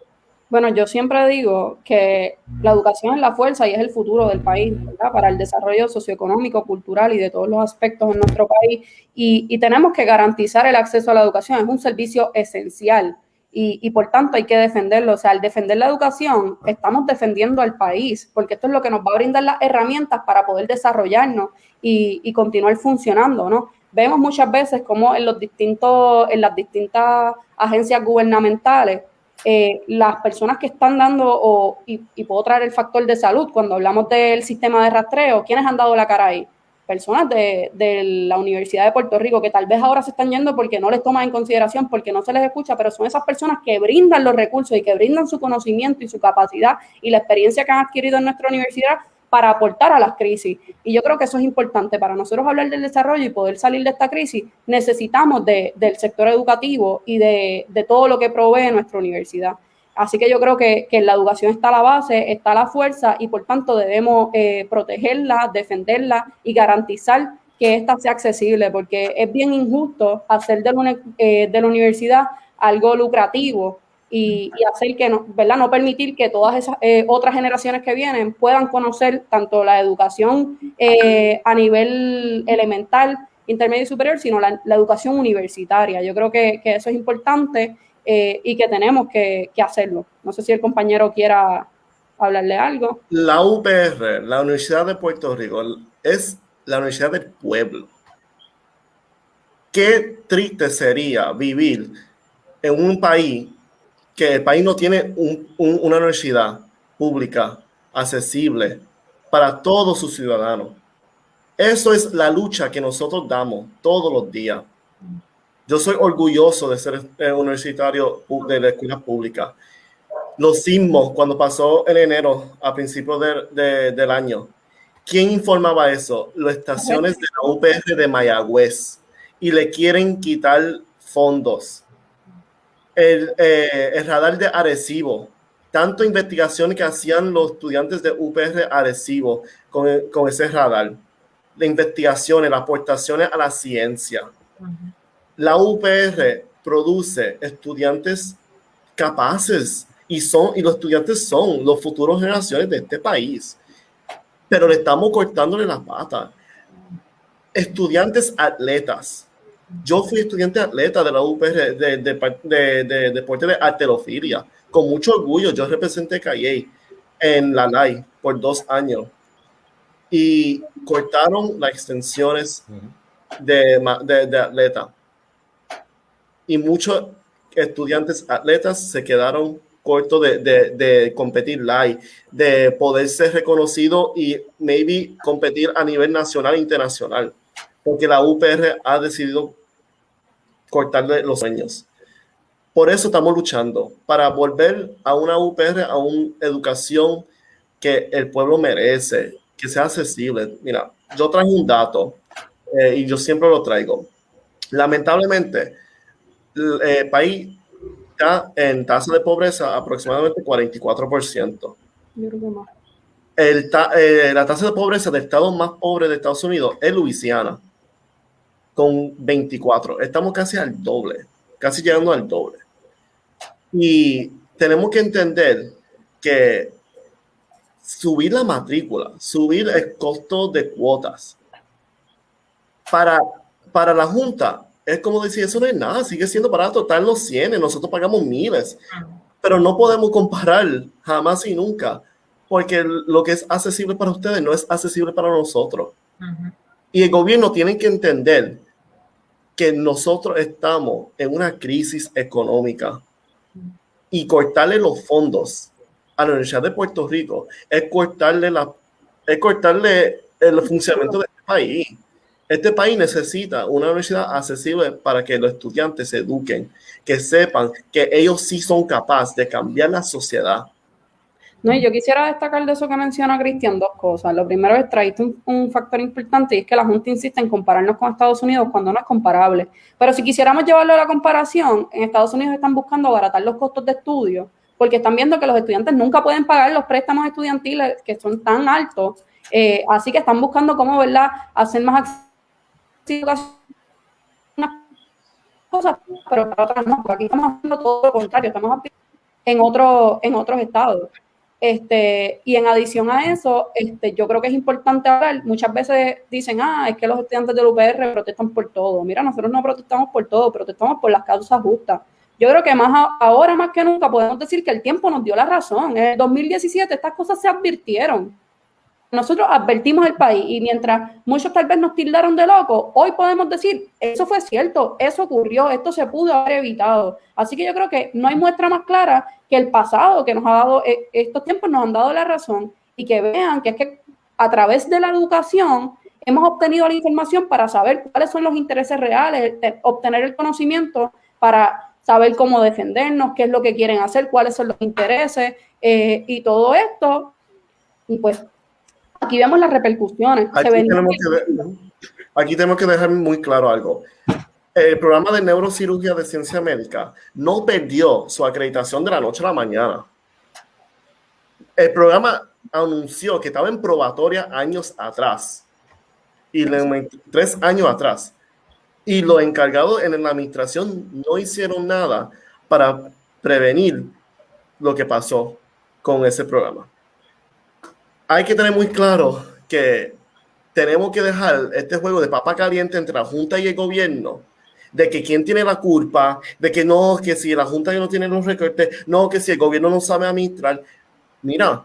Bueno, yo siempre digo que la educación es la fuerza y es el futuro del país, ¿verdad? Para el desarrollo socioeconómico, cultural y de todos los aspectos en nuestro país. Y, y tenemos que garantizar el acceso a la educación, es un servicio esencial y, por tanto hay que defenderlo. O sea, al defender la educación, estamos defendiendo al país, porque esto es lo que nos va a brindar las herramientas para poder desarrollarnos y, continuar funcionando, ¿no? Vemos muchas veces como en los distintos, en las distintas agencias gubernamentales, eh, las personas que están dando, o, y, y puedo traer el factor de salud, cuando hablamos del sistema de rastreo, ¿quiénes han dado la cara ahí? Personas de, de, la Universidad de Puerto Rico que tal vez ahora se están yendo porque no les toman en consideración, porque no se les escucha, pero son esas personas que brindan los recursos y que brindan su conocimiento y su capacidad y la experiencia que han adquirido en nuestra universidad para aportar a las crisis. Y yo creo que eso es importante para nosotros hablar del desarrollo y poder salir de esta crisis. Necesitamos de, del sector educativo y de, de todo lo que provee nuestra universidad. Así que yo creo que, en la educación está la base, está la fuerza y por tanto debemos eh, protegerla, defenderla y garantizar que ésta sea accesible, porque es bien injusto hacer de la, eh, de la universidad algo lucrativo y, hacer que no, ¿verdad? No permitir que todas esas eh, otras generaciones que vienen puedan conocer tanto la educación a nivel elemental, intermedio y superior, sino la, educación universitaria. Yo creo que, que eso es importante eh, y que tenemos que, hacerlo. No sé si el compañero quiera hablarle algo. La UPR, la Universidad de Puerto Rico, es la universidad del pueblo. Qué triste sería vivir en un país que el país no tiene una universidad pública accesible para todos sus ciudadanos. Eso es la lucha que nosotros damos todos los días. Yo soy orgulloso de ser eh, universitario de la escuela pública. Los sismos, cuando pasó en enero, a principios del año, ¿quién informaba eso? Las estaciones de la UPR de Mayagüez y le quieren quitar fondos. El, eh, radar de Arecibo, tanto investigación que hacían los estudiantes de UPR Arecibo con, con ese radar, de investigaciones, las aportaciones a la ciencia la UPR produce estudiantes capaces y son y los estudiantes son los futuros generaciones de este país. Pero le estamos cortándole las patas. Estudiantes atletas. Yo fui estudiante atleta de la UPR de, de, deporte de arterofilia. Con mucho orgullo, yo representé Calle en la LAI por dos años. Y cortaron las extensiones de, de atleta y muchos estudiantes atletas se quedaron cortos de, de, competir live, de poder ser reconocido y maybe competir a nivel nacional e internacional, porque la UPR ha decidido cortarle los sueños. Por eso estamos luchando, para volver a una UPR, a una educación que el pueblo merece, que sea accesible. Mira, yo traigo un dato eh, y yo siempre lo traigo. Lamentablemente, el eh, país está en tasa de pobreza aproximadamente 44%. El eh, la tasa de pobreza del estado más pobre de Estados Unidos es Luisiana, con 24. Estamos casi al doble, casi llegando al doble. Y tenemos que entender que subir la matrícula, subir el costo de cuotas. Para, para la Junta, es como decir, eso no es nada, sigue siendo barato, están los 100, nosotros pagamos miles, pero no podemos comparar jamás y nunca, porque lo que es accesible para ustedes no es accesible para nosotros. Y el gobierno tiene que entender que nosotros estamos en una crisis económica y cortarle los fondos a la Universidad de Puerto Rico es cortarle, la, es cortarle el funcionamiento de este país. Este país necesita una universidad accesible para que los estudiantes se eduquen, que sepan que ellos sí son capaces de cambiar la sociedad no, y yo quisiera destacar de eso que menciona Cristian dos cosas. Lo primero es traer un, factor importante y es que la Junta insiste en compararnos con Estados Unidos cuando no es comparable. Pero si quisiéramos llevarlo a la comparación, en Estados Unidos están buscando abaratar los costos de estudio porque están viendo que los estudiantes nunca pueden pagar los préstamos estudiantiles que son tan altos. Eh, así que están buscando cómo, ¿verdad?, hacer más accesible cosas, pero para otras no. Aquí estamos haciendo todo lo contrario, estamos en, otro, en otros estados. Este, y en adición a eso, este, yo creo que es importante hablar, muchas veces dicen, ah, es que los estudiantes del UPR protestan por todo. Mira, nosotros no protestamos por todo, protestamos por las causas justas. Yo creo que más ahora más que nunca podemos decir que el tiempo nos dio la razón. En el 2017 estas cosas se advirtieron nosotros advertimos el país y mientras muchos tal vez nos tildaron de locos, hoy podemos decir, eso fue cierto, eso ocurrió, esto se pudo haber evitado. Así que yo creo que no hay muestra más clara que el pasado que nos ha dado, eh, estos tiempos nos han dado la razón y que vean que es que a través de la educación hemos obtenido la información para saber cuáles son los intereses reales, obtener el conocimiento para saber cómo defendernos, qué es lo que quieren hacer, cuáles son los intereses eh, y todo esto. Y pues aquí vemos las repercusiones. Aquí tenemos, que, dejar muy claro algo. El programa de neurocirugía de ciencia médica no perdió su acreditación de la noche a la mañana. El programa anunció que estaba en probatoria años atrás y tres años atrás. Y los encargados en la administración no hicieron nada para prevenir lo que pasó con ese programa hay que tener muy claro que tenemos que dejar este juego de papa caliente entre la Junta y el gobierno, de que quién tiene la culpa, de que no, que si la Junta no tiene los recortes, no, que si el gobierno no sabe administrar. Mira,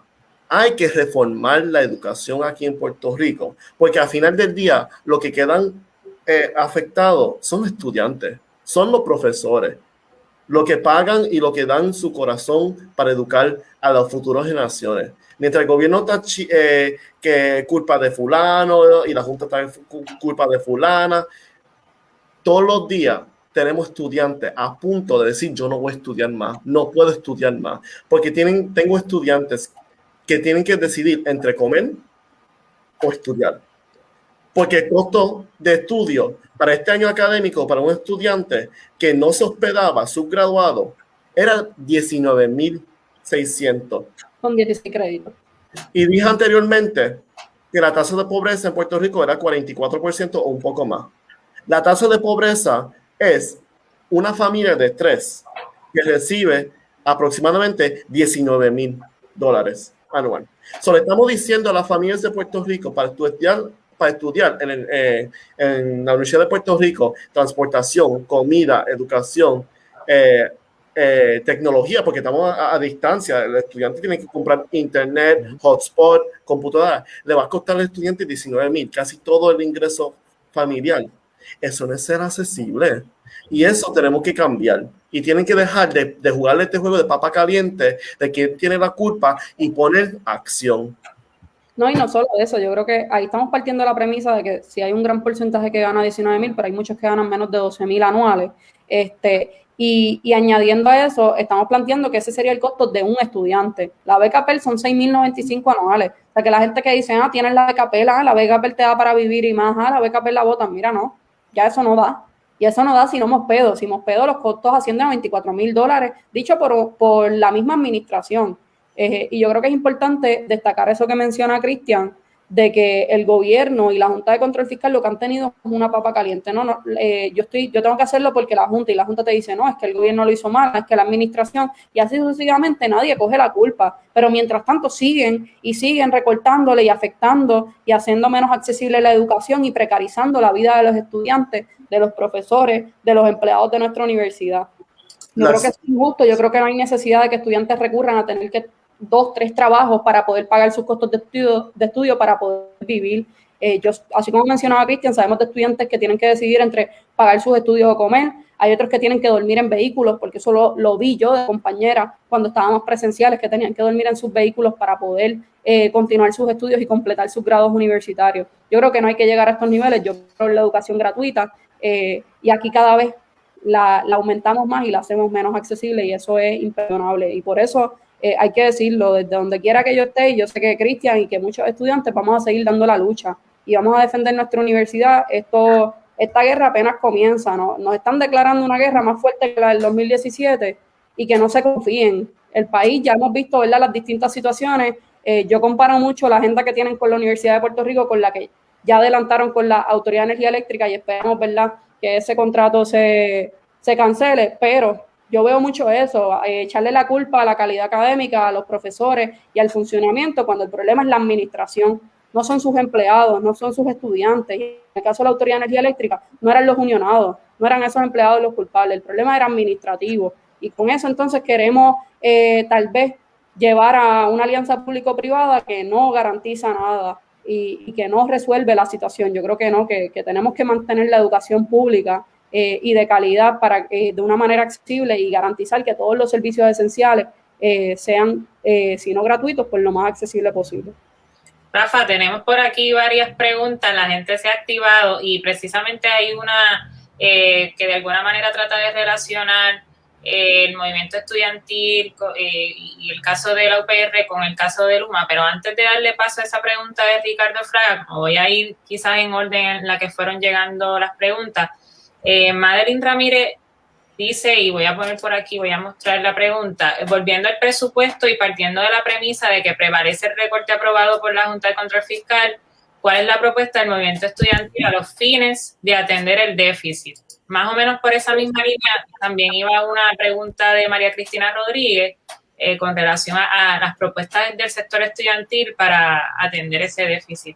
hay que reformar la educación aquí en Puerto Rico, porque al final del día lo que quedan eh, afectados son los estudiantes, son los profesores, lo que pagan y lo que dan su corazón para educar a las futuras generaciones. Mientras el gobierno está eh, que culpa de fulano y la Junta está culpa de fulana, todos los días tenemos estudiantes a punto de decir yo no voy a estudiar más, no puedo estudiar más, porque tienen, tengo estudiantes que tienen que decidir entre comer o estudiar. Porque el costo de estudio para este año académico para un estudiante que no se hospedaba subgraduado era 19.600 con 16 créditos. Y dije anteriormente que la tasa de pobreza en Puerto Rico era 44% o un poco más. La tasa de pobreza es una familia de tres que recibe aproximadamente 19 mil dólares anual. Solo estamos diciendo a las familias de Puerto Rico para estudiar, para estudiar en, eh, en la Universidad de Puerto Rico, transportación, comida, educación, eh, eh, tecnología, porque estamos a, distancia. El estudiante tiene que comprar internet, hotspot, computadora. Le va a costar al estudiante 19 mil, casi todo el ingreso familiar. Eso no es ser accesible. Y eso tenemos que cambiar. Y tienen que dejar de, de jugarle este juego de papa caliente, de quién tiene la culpa y poner acción. No, y no solo eso, yo creo que ahí estamos partiendo de la premisa de que si hay un gran porcentaje que gana 19 mil, pero hay muchos que ganan menos de 12 mil anuales. Este, y, añadiendo a eso, estamos planteando que ese sería el costo de un estudiante. La beca PEL son 6.095 anuales. O sea, que la gente que dice, ah, tienes la beca PEL, ah, la beca PEL te da para vivir y más, ah, la beca PEL la botan. Mira, no, ya eso no da. Y eso no da si no Mospedo. Si Mospedo los costos ascienden a 24 mil dólares, dicho por, por, la misma administración. Eh, y yo creo que es importante destacar eso que menciona Cristian, de que el gobierno y la Junta de Control Fiscal lo que han tenido es una papa caliente. No, no, eh, yo estoy, yo tengo que hacerlo porque la Junta y la Junta te dice, no, es que el gobierno lo hizo mal, es que la administración, y así sucesivamente nadie coge la culpa. Pero mientras tanto siguen y siguen recortándole y afectando y haciendo menos accesible la educación y precarizando la vida de los estudiantes, de los profesores, de los empleados de nuestra universidad. Yo creo que es injusto, yo creo que no hay necesidad de que estudiantes recurran a tener que dos, tres trabajos para poder pagar sus costos de estudio, de estudio para poder vivir. Eh, así como mencionaba Cristian, sabemos de estudiantes que tienen que decidir entre pagar sus estudios o comer. Hay otros que tienen que dormir en vehículos, porque eso lo, vi yo de compañera cuando estábamos presenciales, que tenían que dormir en sus vehículos para poder eh, continuar sus estudios y completar sus grados universitarios. Yo creo que no hay que llegar a estos niveles, yo creo en la educación gratuita eh, y aquí cada vez la, la, aumentamos más y la hacemos menos accesible y eso es imperdonable. Y por eso eh, hay que decirlo, desde donde quiera que yo esté, y yo sé que Cristian y que muchos estudiantes vamos a seguir dando la lucha y vamos a defender nuestra universidad. Esto, esta guerra apenas comienza, ¿no? nos están declarando una guerra más fuerte que la del 2017 y que no se confíen. El país, ya hemos visto ¿verdad? las distintas situaciones. Eh, yo comparo mucho la agenda que tienen con la Universidad de Puerto Rico con la que ya adelantaron con la Autoridad de Energía Eléctrica y esperamos ¿verdad? que ese contrato se, se cancele, pero yo veo mucho eso, eh, echarle la culpa a la calidad académica, a los profesores y al funcionamiento, cuando el problema es la administración, no son sus empleados, no son sus estudiantes. En el caso de la Autoridad de Energía Eléctrica, no eran los unionados, no eran esos empleados los culpables, el problema era administrativo. Y con eso entonces queremos eh, tal vez llevar a una alianza público-privada que no garantiza nada y, que no resuelve la situación. Yo creo que no, que tenemos que mantener la educación pública eh, y de calidad para de una manera accesible y garantizar que todos los servicios esenciales eh, sean, eh, si no gratuitos, pues lo más accesible posible. Rafa, tenemos por aquí varias preguntas, la gente se ha activado y precisamente hay una que de alguna manera trata de relacionar el movimiento estudiantil y el caso de la UPR con el caso de Luma, pero antes de darle paso a esa pregunta de Ricardo Fraga, voy a ir quizás en orden en la que fueron llegando las preguntas, eh, Madeline Ramírez dice, y voy a poner por aquí, voy a mostrar la pregunta, volviendo al presupuesto y partiendo de la premisa de que prevalece el recorte aprobado por la Junta de Control Fiscal, ¿cuál es la propuesta del movimiento estudiantil a los fines de atender el déficit? Más o menos por esa misma línea también iba una pregunta de María Cristina Rodríguez eh, con relación a las propuestas del sector estudiantil para atender ese déficit.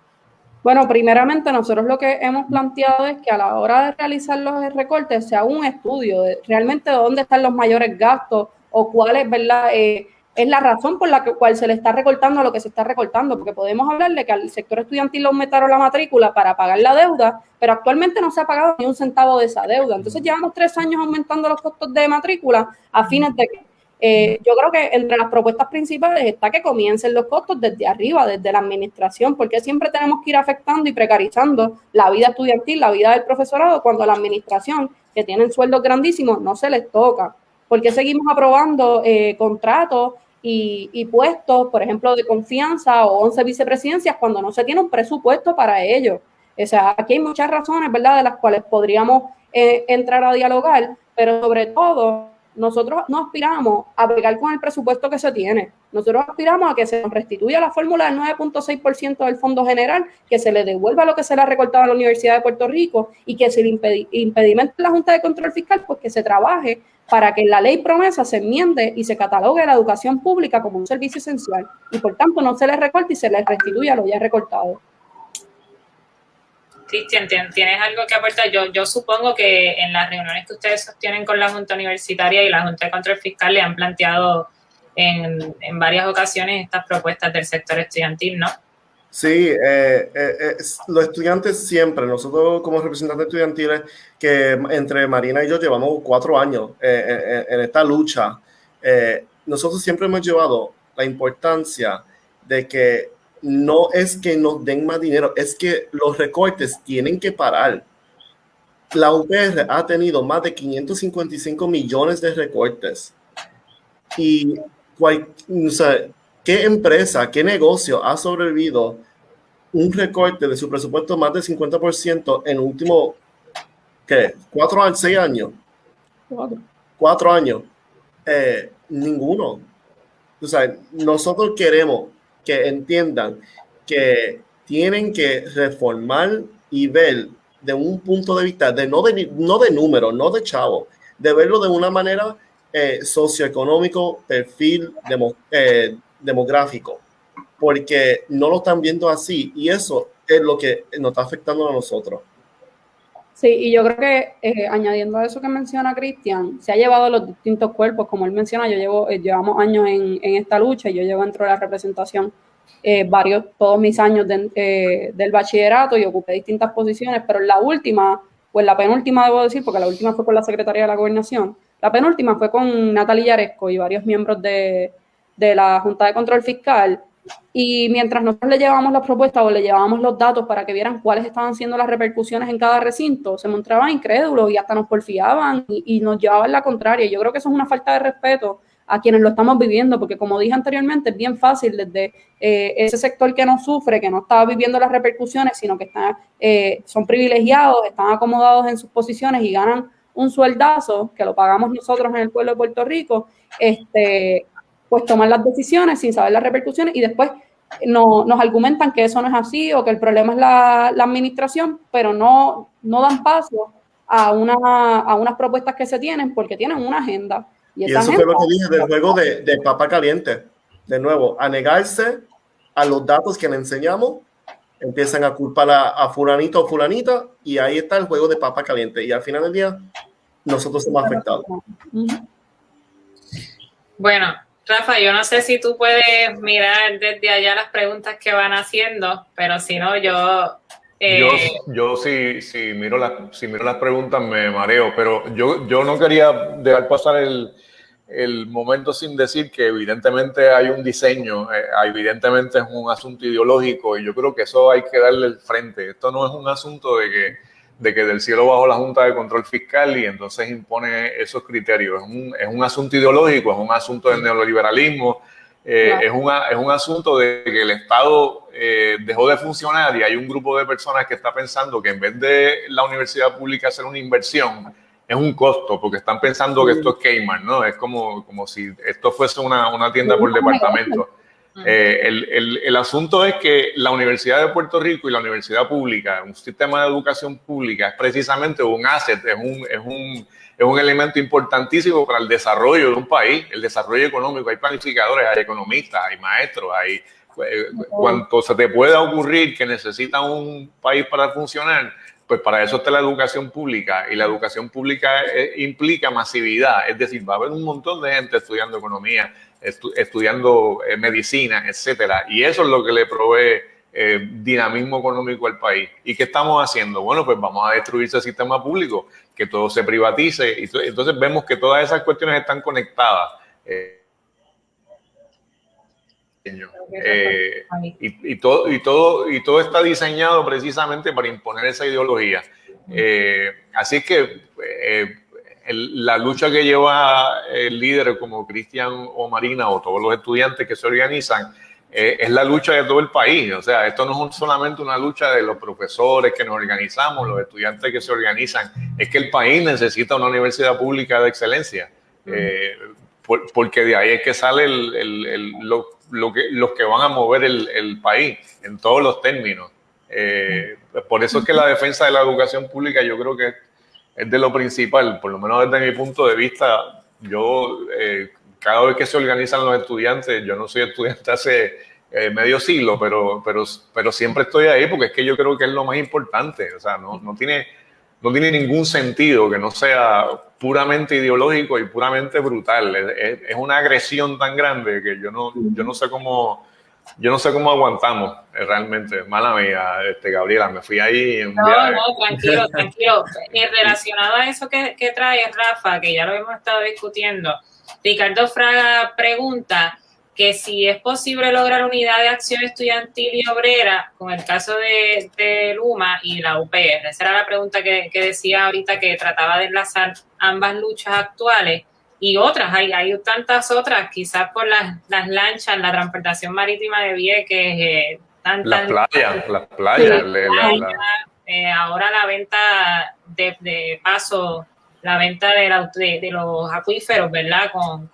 Bueno, primeramente nosotros lo que hemos planteado es que a la hora de realizar los recortes se haga un estudio de realmente dónde están los mayores gastos o cuál es, ¿verdad? Eh, es la razón por la cual se le está recortando lo que se está recortando, porque podemos hablar de que al sector estudiantil le aumentaron la matrícula para pagar la deuda, pero actualmente no se ha pagado ni un centavo de esa deuda. Entonces llevamos tres años aumentando los costos de matrícula a fines de que eh, yo creo que entre las propuestas principales está que comiencen los costos desde arriba, desde la administración, porque siempre tenemos que ir afectando y precarizando la vida estudiantil, la vida del profesorado, cuando la administración, que tienen sueldos grandísimos, no se les toca. Porque seguimos aprobando eh, contratos y, puestos, por ejemplo, de confianza o 11 vicepresidencias cuando no se tiene un presupuesto para ello? O sea, aquí hay muchas razones, ¿verdad?, de las cuales podríamos eh, entrar a dialogar, pero sobre todo nosotros no aspiramos a pegar con el presupuesto que se tiene. Nosotros aspiramos a que se restituya la fórmula del 9.6% del fondo general, que se le devuelva lo que se le ha recortado a la Universidad de Puerto Rico y que si el impedimento de la Junta de Control Fiscal, pues que se trabaje para que la ley promesa se enmiende y se catalogue la educación pública como un servicio esencial y por tanto no se le recorte y se le restituya lo ya recortado. Cristian, ¿tienes algo que aportar? Yo, supongo que en las reuniones que ustedes sostienen con la Junta Universitaria y la Junta de Control Fiscal le han planteado en, varias ocasiones estas propuestas del sector estudiantil, ¿no? Sí, eh, eh, eh, los estudiantes siempre, nosotros como representantes estudiantiles, que entre Marina y yo llevamos cuatro años en, esta lucha, nosotros siempre hemos llevado la importancia de que no es que nos den más dinero, es que los recortes tienen que parar. La UPR ha tenido más de 555 millones de recortes. Y ¿qué empresa, qué negocio ha sobrevivido un recorte de su presupuesto más del 50% en último, ¿qué? ¿Cuatro años? ¿Seis años? Cuatro. años. Eh, ninguno. O sea, nosotros queremos que entiendan que tienen que reformar y ver de un punto de vista de no de, no de número, no de chavo, de verlo de una manera eh, socioeconómico, perfil eh, demográfico, porque no lo están viendo así y eso es lo que nos está afectando a nosotros. Sí, y yo creo que eh, añadiendo a eso que menciona Cristian, se ha llevado los distintos cuerpos, como él menciona, yo llevo, llevamos años en, en, esta lucha y yo llevo dentro de la representación varios, todos mis años del bachillerato y ocupé distintas posiciones, pero la última, pues la penúltima debo decir, porque la última fue con la Secretaría de la Gobernación, la penúltima fue con Natalia Yaresco y varios miembros de, la Junta de Control Fiscal. Y mientras nosotros le llevábamos las propuestas o le llevábamos los datos para que vieran cuáles estaban siendo las repercusiones en cada recinto, se mostraban incrédulos y hasta nos porfiaban y, nos llevaban la contraria. Yo creo que eso es una falta de respeto a quienes lo estamos viviendo, porque como dije anteriormente, es bien fácil desde eh, ese sector que no sufre, que no está viviendo las repercusiones, sino que están, eh, son privilegiados, están acomodados en sus posiciones y ganan un sueldazo, que lo pagamos nosotros en el pueblo de Puerto Rico, este, pues tomar las decisiones sin saber las repercusiones y después no, nos argumentan que eso no es así o que el problema es la, la administración, pero no, no dan paso a, una, a unas propuestas que se tienen porque tienen una agenda. Y, eso fue lo que dije del juego de, de papa caliente. De nuevo, a negarse a los datos que le enseñamos, empiezan a culpar a, a, fulanito o fulanita y ahí está el juego de papa caliente. Y al final del día, nosotros somos afectados. Bueno, Rafa, yo no sé si tú puedes mirar desde allá las preguntas que van haciendo, pero si no, yo yo, eh, yo si, si, miro las, si miro las preguntas me mareo, pero yo, yo no quería dejar pasar el, el momento sin decir que evidentemente hay un diseño, eh, evidentemente es un asunto ideológico y yo creo que eso hay que darle el frente. Esto no es un asunto de que, de que del cielo bajo la Junta de Control Fiscal y entonces impone esos criterios. Es un, es un asunto ideológico, es un asunto del neoliberalismo, eh, es, una, es un asunto de que el Estado eh, dejó de funcionar y hay un grupo de personas que está pensando que en vez de la universidad pública hacer una inversión, es un costo, porque están pensando que esto es Cayman, ¿no? Es como, como si esto fuese una, una tienda por departamento. Eh, el, el, el, asunto es que la Universidad de Puerto Rico y la universidad pública, un sistema de educación pública, es precisamente un asset, es un, es un es un elemento importantísimo para el desarrollo de un país, el desarrollo económico. Hay planificadores, hay economistas, hay maestros, hay eh, cuanto se te pueda ocurrir que necesita un país para funcionar, pues para eso está la educación pública. Y la educación pública eh, implica masividad, es decir, va a haber un montón de gente estudiando economía, estudiando eh, medicina, etcétera, y eso es lo que le provee eh, dinamismo económico al país. ¿Y qué estamos haciendo? Bueno, pues vamos a destruir ese sistema público, que todo se privatice. Y entonces vemos que todas esas cuestiones están conectadas. Eh, eh, y, todo, y, todo, y todo está diseñado precisamente para imponer esa ideología. así que la lucha que lleva el líder como Cristian o Marina o todos los estudiantes que se organizan eh, es la lucha de todo el país. O sea, esto no es solamente una lucha de los profesores que nos organizamos, los estudiantes que se organizan, es que el país necesita una universidad pública de excelencia. Eh, porque de ahí es que sale lo, que, los que van a mover el, país en todos los términos. Eh, por eso es que la defensa de la educación pública yo creo que es de lo principal, por lo menos desde mi punto de vista, yo cada vez que se organizan los estudiantes, yo no soy estudiante hace eh, medio siglo, pero, pero, pero siempre estoy ahí porque es que yo creo que es lo más importante. O sea, no, no, tiene, no tiene ningún sentido que no sea puramente ideológico y puramente brutal. Es, es, una agresión tan grande que yo no, yo no sé cómo... Yo no sé cómo aguantamos eh, realmente. Mala mía, este, Gabriela, me fui ahí. no, no, tranquilo, tranquilo. Y relacionado a eso que, que trae Rafa, que ya lo hemos estado discutiendo, Ricardo Fraga pregunta que si es posible lograr unidad de acción estudiantil y obrera con el caso de, Luma y la UPR. Esa era la pregunta que, decía ahorita que trataba de enlazar ambas luchas actuales y otras, hay, hay tantas otras, quizás por las, lanchas, la transportación marítima de Vieques, eh, tantas... Las playas, las playas. Eh, ahora la venta de, de paso la venta de, de, los acuíferos, ¿verdad? Con,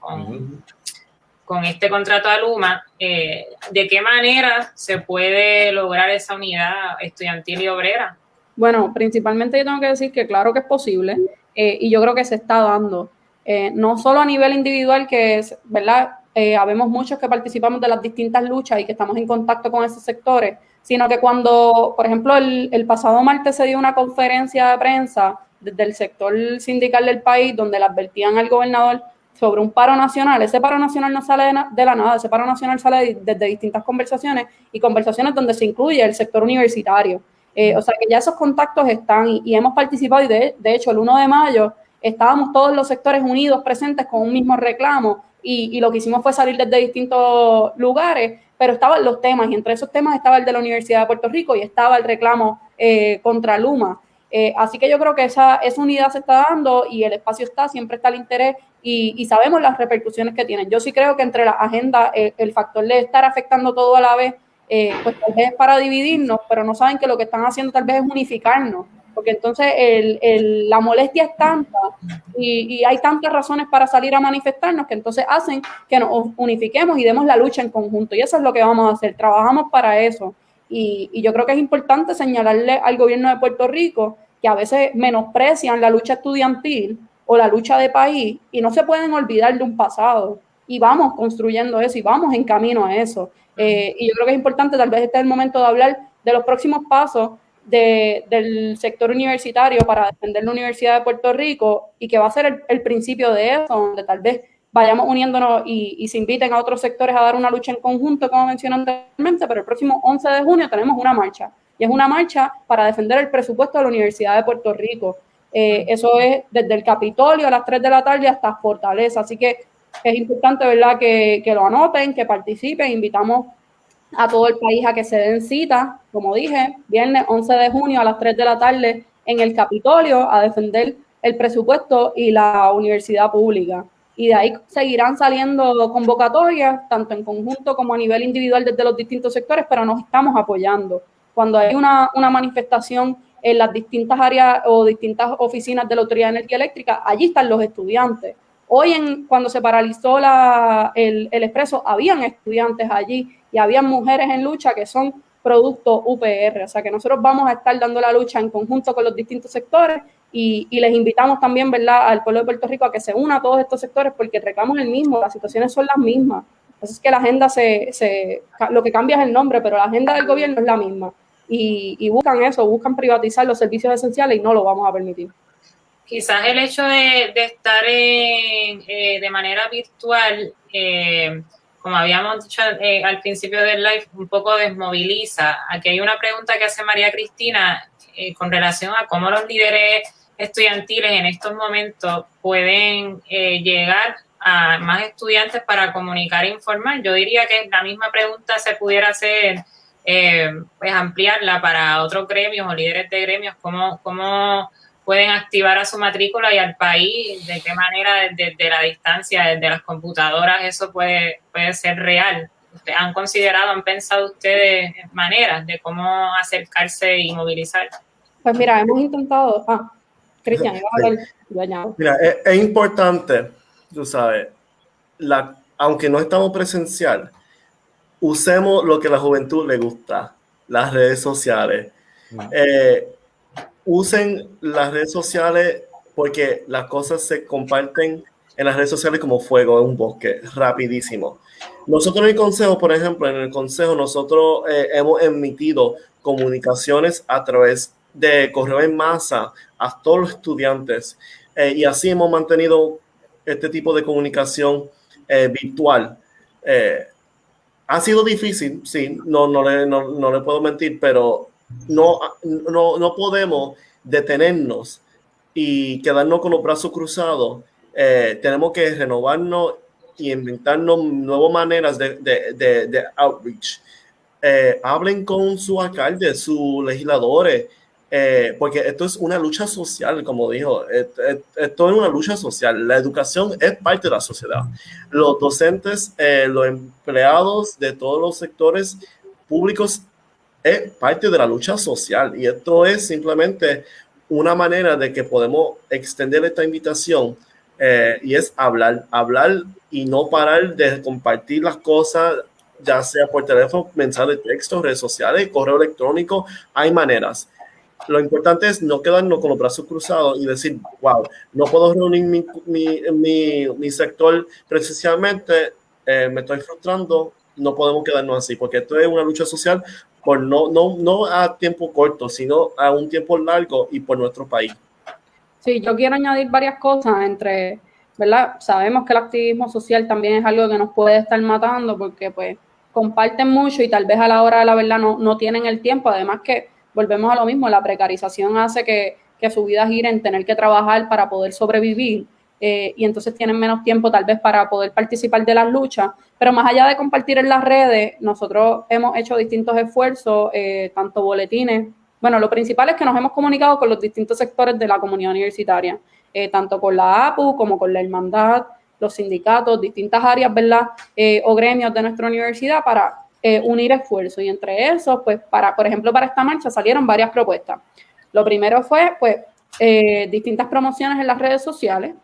con este contrato a Luma, eh, ¿de qué manera se puede lograr esa unidad estudiantil y obrera? Bueno, principalmente yo tengo que decir que claro que es posible eh, y yo creo que se está dando, eh, no solo a nivel individual, que es, ¿verdad? habemos muchos que participamos de las distintas luchas y que estamos en contacto con esos sectores, sino que cuando, por ejemplo, el, el pasado martes se dio una conferencia de prensa desde el sector sindical del país donde le advertían al gobernador sobre un paro nacional. Ese paro nacional no sale de, la nada, ese paro nacional sale desde distintas conversaciones y conversaciones donde se incluye el sector universitario. Eh, o sea que ya esos contactos están y, hemos participado y de, hecho el 1 de mayo estábamos todos los sectores unidos presentes con un mismo reclamo y, lo que hicimos fue salir desde distintos lugares, pero estaban los temas y entre esos temas estaba el de la Universidad de Puerto Rico y estaba el reclamo eh, contra Luma. Eh, así que yo creo que esa, esa unidad se está dando y el espacio está, siempre está el interés y, sabemos las repercusiones que tienen. Yo sí creo que entre la agenda, eh, el factor de estar afectando todo a la vez, eh, pues tal vez es para dividirnos, pero no saben que lo que están haciendo tal vez es unificarnos, porque entonces el, la molestia es tanta y, hay tantas razones para salir a manifestarnos que entonces hacen que nos unifiquemos y demos la lucha en conjunto. Y eso es lo que vamos a hacer, trabajamos para eso. Y, yo creo que es importante señalarle al gobierno de Puerto Rico que a veces menosprecian la lucha estudiantil o la lucha de país y no se pueden olvidar de un pasado y vamos construyendo eso y vamos en camino a eso. Eh, y yo creo que es importante, tal vez este es el momento de hablar de los próximos pasos del sector universitario para defender la Universidad de Puerto Rico y que va a ser el, principio de eso, donde tal vez vayamos uniéndonos y, se inviten a otros sectores a dar una lucha en conjunto, como mencioné anteriormente, pero el próximo 11 de junio tenemos una marcha y es una marcha para defender el presupuesto de la Universidad de Puerto Rico. Eh, eso es desde el Capitolio a las 3 de la tarde hasta Fortaleza. Así que es importante, ¿verdad?, que, lo anoten, que participen. Invitamos a todo el país a que se den cita, como dije, viernes 11 de junio a las 3 de la tarde en el Capitolio a defender el presupuesto y la universidad pública. Y de ahí seguirán saliendo convocatorias, tanto en conjunto como a nivel individual desde los distintos sectores, pero nos estamos apoyando. Cuando hay una, una manifestación en las distintas áreas o distintas oficinas de la Autoridad de Energía Eléctrica, allí están los estudiantes. Hoy, en, cuando se paralizó la, el, el, expreso, habían estudiantes allí y habían mujeres en lucha que son producto UPR. O sea que nosotros vamos a estar dando la lucha en conjunto con los distintos sectores y, les invitamos también, ¿verdad?, al pueblo de Puerto Rico a que se una a todos estos sectores porque el reclamo es el mismo, las situaciones son las mismas. Así es que la agenda se, se, lo que cambia es el nombre, pero la agenda del gobierno es la misma y, buscan eso, buscan privatizar los servicios esenciales y no lo vamos a permitir. Quizás el hecho de, estar eh, de manera virtual, eh, como habíamos dicho eh, al principio del live, un poco desmoviliza. Aquí hay una pregunta que hace María Cristina con relación a cómo los líderes estudiantiles en estos momentos pueden llegar a más estudiantes para comunicar e informar. Yo diría que la misma pregunta se pudiera hacer eh, pues ampliarla para otros gremios o líderes de gremios, cómo, cómo pueden activar a su matrícula y al país, de qué manera desde, la distancia, desde las computadoras, eso puede, puede ser real. ¿Han considerado, han pensado ustedes maneras de cómo acercarse y movilizar? Pues mira, hemos intentado... Ah, Cristian, Mira, es, es, importante, tú sabes, la, aunque no estamos presencial, usemos lo que a la juventud le gusta, las redes sociales. Eh, usen las redes sociales porque las cosas se comparten en las redes sociales como fuego en un bosque, rapidísimo. Nosotros en el consejo, por ejemplo, en el consejo nosotros eh, hemos emitido comunicaciones a través de correo en masa a todos los estudiantes eh, y así hemos mantenido este tipo de comunicación virtual. Ha sido difícil, sí, no, no, le, no, no le puedo mentir, pero no, no, no podemos detenernos y quedarnos con los brazos cruzados. Eh, tenemos que renovarnos y inventarnos nuevas maneras de, de, de, outreach. Eh, hablen con su alcalde, sus legisladores, eh, porque esto es una lucha social, como dijo, esto es una lucha social. La educación es parte de la sociedad. Los docentes, los empleados de todos los sectores públicos es parte de la lucha social y esto es simplemente una manera de que podemos extender esta invitación eh, y es hablar, hablar y no parar de compartir las cosas, ya sea por teléfono, mensaje de texto, redes sociales, correo electrónico, hay maneras. Lo importante es no quedarnos con los brazos cruzados y decir, wow, no puedo reunir mi, mi, mi, sector precisamente, eh, me estoy frustrando, no podemos quedarnos así, porque esto es una lucha social por no, no, no a tiempo corto, sino a un tiempo largo y por nuestro país. Sí, yo quiero añadir varias cosas entre, ¿verdad? Sabemos que el activismo social también es algo que nos puede estar matando porque pues comparten mucho y tal vez a la hora de la verdad no, no tienen el tiempo, además que volvemos a lo mismo, la precarización hace que, que su vida gire en tener que trabajar para poder sobrevivir eh, y entonces tienen menos tiempo tal vez para poder participar de las luchas. Pero más allá de compartir en las redes, nosotros hemos hecho distintos esfuerzos, eh, tanto boletines. Bueno, lo principal es que nos hemos comunicado con los distintos sectores de la comunidad universitaria, eh, tanto con la APU como con la hermandad, los sindicatos, distintas áreas, ¿verdad? o gremios de nuestra universidad para unir esfuerzos. Y entre esos, pues, para, por ejemplo, para esta marcha salieron varias propuestas. Lo primero fue, pues, distintas promociones en las redes sociales,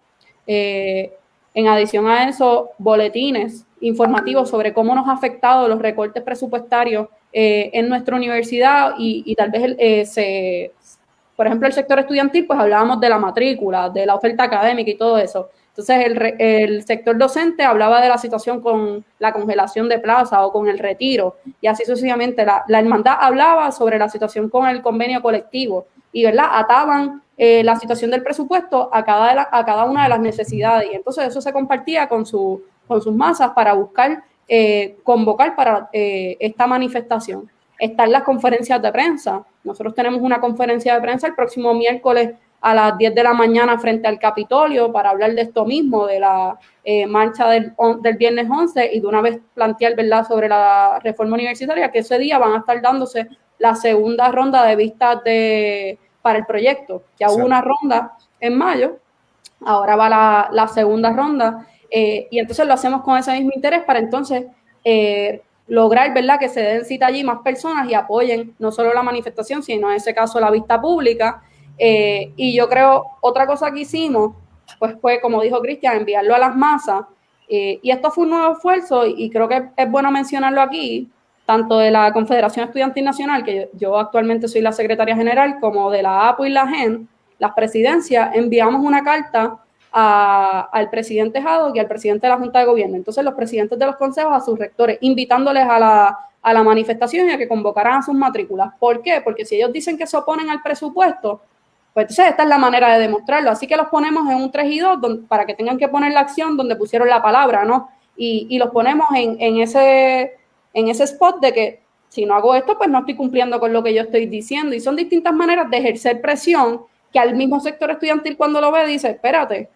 eh, en adición a eso, boletines informativos sobre cómo nos ha afectado los recortes presupuestarios eh, en nuestra universidad y, tal vez eh, se, por ejemplo, el sector estudiantil, pues hablábamos de la matrícula, de la oferta académica y todo eso. Entonces, el, el, sector docente hablaba de la situación con la congelación de plaza o con el retiro, y así sucesivamente. La, la hermandad hablaba sobre la situación con el convenio colectivo, y ¿verdad? ataban eh, la situación del presupuesto a cada, a cada una de las necesidades. Y entonces eso se compartía con, su, con sus masas para buscar, eh, convocar para eh, esta manifestación. Están las conferencias de prensa. Nosotros tenemos una conferencia de prensa el próximo miércoles a las 10 de la mañana frente al Capitolio para hablar de esto mismo, de la marcha del, del, viernes 11 y de una vez plantear ¿verdad? sobre la reforma universitaria, que ese día van a estar dándose la segunda ronda de vistas de, para el proyecto. Ya hubo una ronda en mayo, ahora va la, segunda ronda, eh, y entonces lo hacemos con ese mismo interés para entonces eh, lograr, ¿verdad?, que se den cita allí más personas y apoyen no solo la manifestación, sino en ese caso la vista pública. Eh, y yo creo, otra cosa que hicimos, pues fue, como dijo Cristian, enviarlo a las masas. y esto fue un nuevo esfuerzo y creo que es bueno mencionarlo aquí, tanto de la Confederación Estudiantil Nacional, que yo, actualmente soy la secretaria general, como de la APO y la GEN, las presidencias, enviamos una carta al presidente Jado y al presidente de la Junta de Gobierno. Entonces, los presidentes de los consejos a sus rectores, invitándoles a la, a la manifestación y a que convocaran a sus matrículas. ¿Por qué? Porque si ellos dicen que se oponen al presupuesto, pues entonces esta es la manera de demostrarlo. Así que los ponemos en un 3 y 2 para que tengan que poner la acción donde pusieron la palabra, ¿no? Y, y los ponemos en, en ese en ese spot de que si no hago esto, pues no estoy cumpliendo con lo que yo estoy diciendo. Y son distintas maneras de ejercer presión que al mismo sector estudiantil cuando lo ve dice, espérate,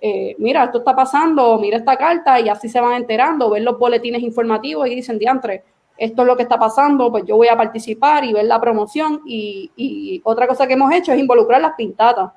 eh, mira, esto está pasando, mira esta carta y así se van enterando, ver los boletines informativos y dicen, diantre, esto es lo que está pasando, pues yo voy a participar y ver la promoción. Y, otra cosa que hemos hecho es involucrar las pintatas.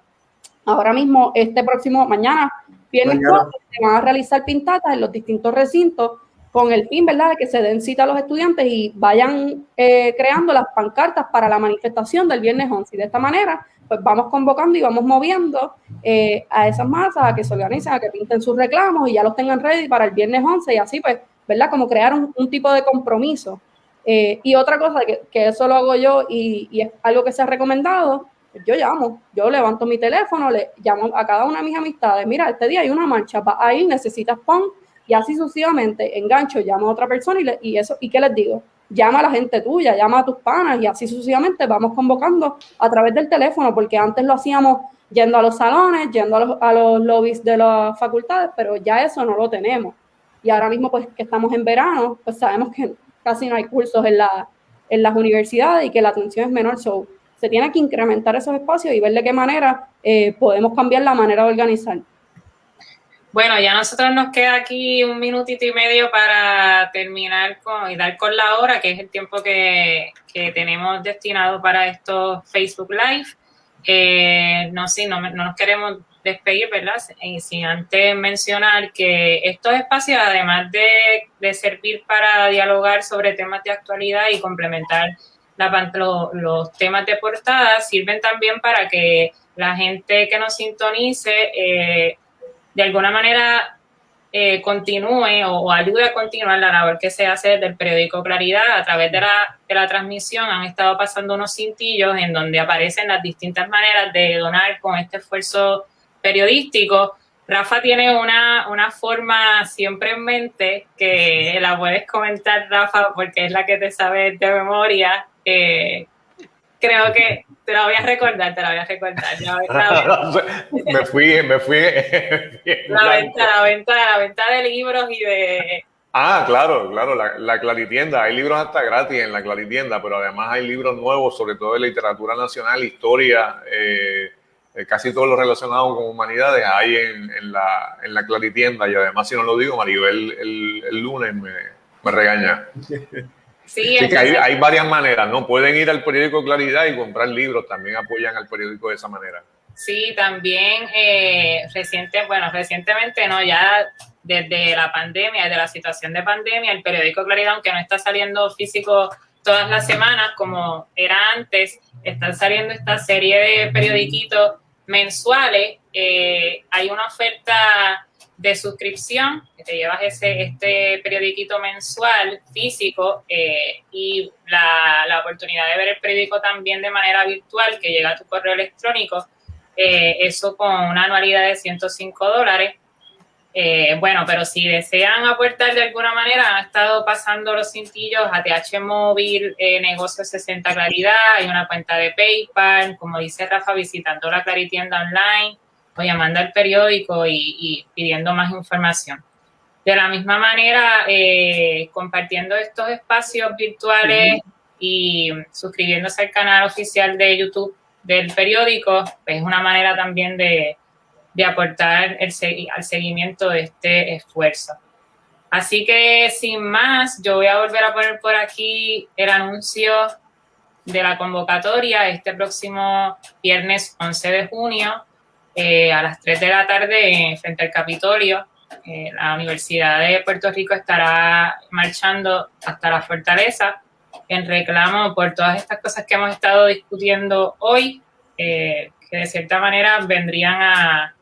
Ahora mismo, este próximo, mañana, viernes se van a realizar pintatas en los distintos recintos con el fin, ¿verdad?, de que se den cita a los estudiantes y vayan eh, creando las pancartas para la manifestación del viernes 11. Y de esta manera, pues vamos convocando y vamos moviendo eh, a esas masas a que se organicen, a que pinten sus reclamos y ya los tengan ready para el viernes 11 y así, pues, ¿verdad?, como crear un, tipo de compromiso. Eh, y otra cosa, que, que, eso lo hago yo y, y es algo que se ha recomendado, yo llamo, yo levanto mi teléfono, le llamo a cada una de mis amistades, mira, este día hay una marcha, va ahí, necesitas pon y así sucesivamente, engancho, llamo a otra persona y, y eso, ¿y qué les digo? Llama a la gente tuya, llama a tus panas y así sucesivamente vamos convocando a través del teléfono, porque antes lo hacíamos yendo a los salones, yendo a los, a los lobbies de las facultades, pero ya eso no lo tenemos. Y ahora mismo, pues que estamos en verano, pues sabemos que casi no hay cursos en, la, en las universidades y que la atención es menor. So, se tiene que incrementar esos espacios y ver de qué manera eh, podemos cambiar la manera de organizar. Bueno, ya nosotros nos queda aquí un minutito y medio para terminar con, y dar con la hora, que es el tiempo que, tenemos destinado para estos Facebook Live. Eh, no, sí, no, nos queremos despedir, ¿verdad? Y sin antes mencionar que estos espacios, además de, servir para dialogar sobre temas de actualidad y complementar la, los temas de portada, sirven también para que la gente que nos sintonice eh, de alguna manera eh, continúe o, ayude a continuar la labor que se hace del periódico Claridad a través de la, de la transmisión. Han estado pasando unos cintillos en donde aparecen las distintas maneras de donar con este esfuerzo periodístico. Rafa tiene una, una forma siempre en mente que la puedes comentar, Rafa, porque es la que te sabe de memoria. Eh, creo que te la voy a recordar, te la voy a recordar. me fui, me fui. la venta, la venta, la venta de libros y de. Ah, claro, claro, la, la, Claritienda. Hay libros hasta gratis en la Claritienda, pero además hay libros nuevos, sobre todo de literatura nacional, historia, eh, eh, casi todo lo relacionado con humanidades hay en, la, en la Claritienda. Y además, si no lo digo, Maribel el, el lunes me, me regaña. Sí, que hay, varias maneras, ¿no? Pueden ir al periódico Claridad y comprar libros, también apoyan al periódico de esa manera. Sí, también eh, reciente, bueno, recientemente no, ya desde la pandemia, desde la situación de pandemia, el periódico Claridad, aunque no está saliendo físico todas las semanas como era antes, están saliendo esta serie de periodiquitos mensuales. Eh, hay una oferta de suscripción, que te llevas ese, este periodiquito mensual físico eh, y la, la, oportunidad de ver el periódico también de manera virtual que llega a tu correo electrónico, eh, eso con una anualidad de 105 dólares. Eh, bueno, pero si desean aportar de alguna manera, han estado pasando los cintillos a TH Móvil, Negocio 60 Claridad, hay una cuenta de PayPal, como dice Rafa, visitando la Claritienda Online, o llamando al periódico y, pidiendo más información. De la misma manera, eh, compartiendo estos espacios virtuales y suscribiéndose al canal oficial de YouTube del periódico, es una manera también de, aportar el, al seguimiento de este esfuerzo. Así que sin más, yo voy a volver a poner por aquí el anuncio de la convocatoria este próximo viernes 11 de junio eh, a las 3 de la tarde frente al Capitolio. Eh, la Universidad de Puerto Rico estará marchando hasta la fortaleza en reclamo por todas estas cosas que hemos estado discutiendo hoy, eh, que de cierta manera vendrían a,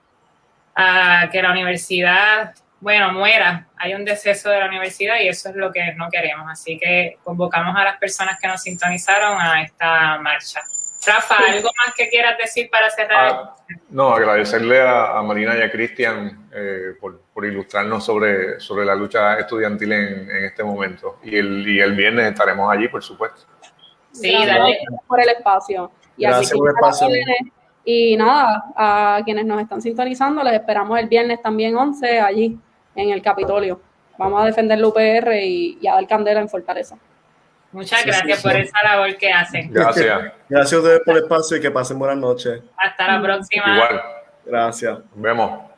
a que la universidad, bueno, muera. Hay un deceso de la universidad y eso es lo que no queremos. Así que convocamos a las personas que nos sintonizaron a esta marcha. Rafa, ¿algo más que quieras decir para cerrar? Ah, no, agradecerle a, Marina y a Cristian eh, por, ilustrarnos sobre, sobre la lucha estudiantil en, este momento. Y el, y el viernes estaremos allí, por supuesto. Sí, dale. por el espacio. Y Gracias por el espacio. Y nada, a quienes nos están sintonizando, les esperamos el viernes también 11 allí en el Capitolio. Vamos a defender el UPR y, y a dar candela en Fortaleza. Muchas gracias por esa labor que hacen. Gracias. Gracias a ustedes por el espacio y que pasen buenas noches. Hasta la próxima. Igual. Gracias. Nos vemos.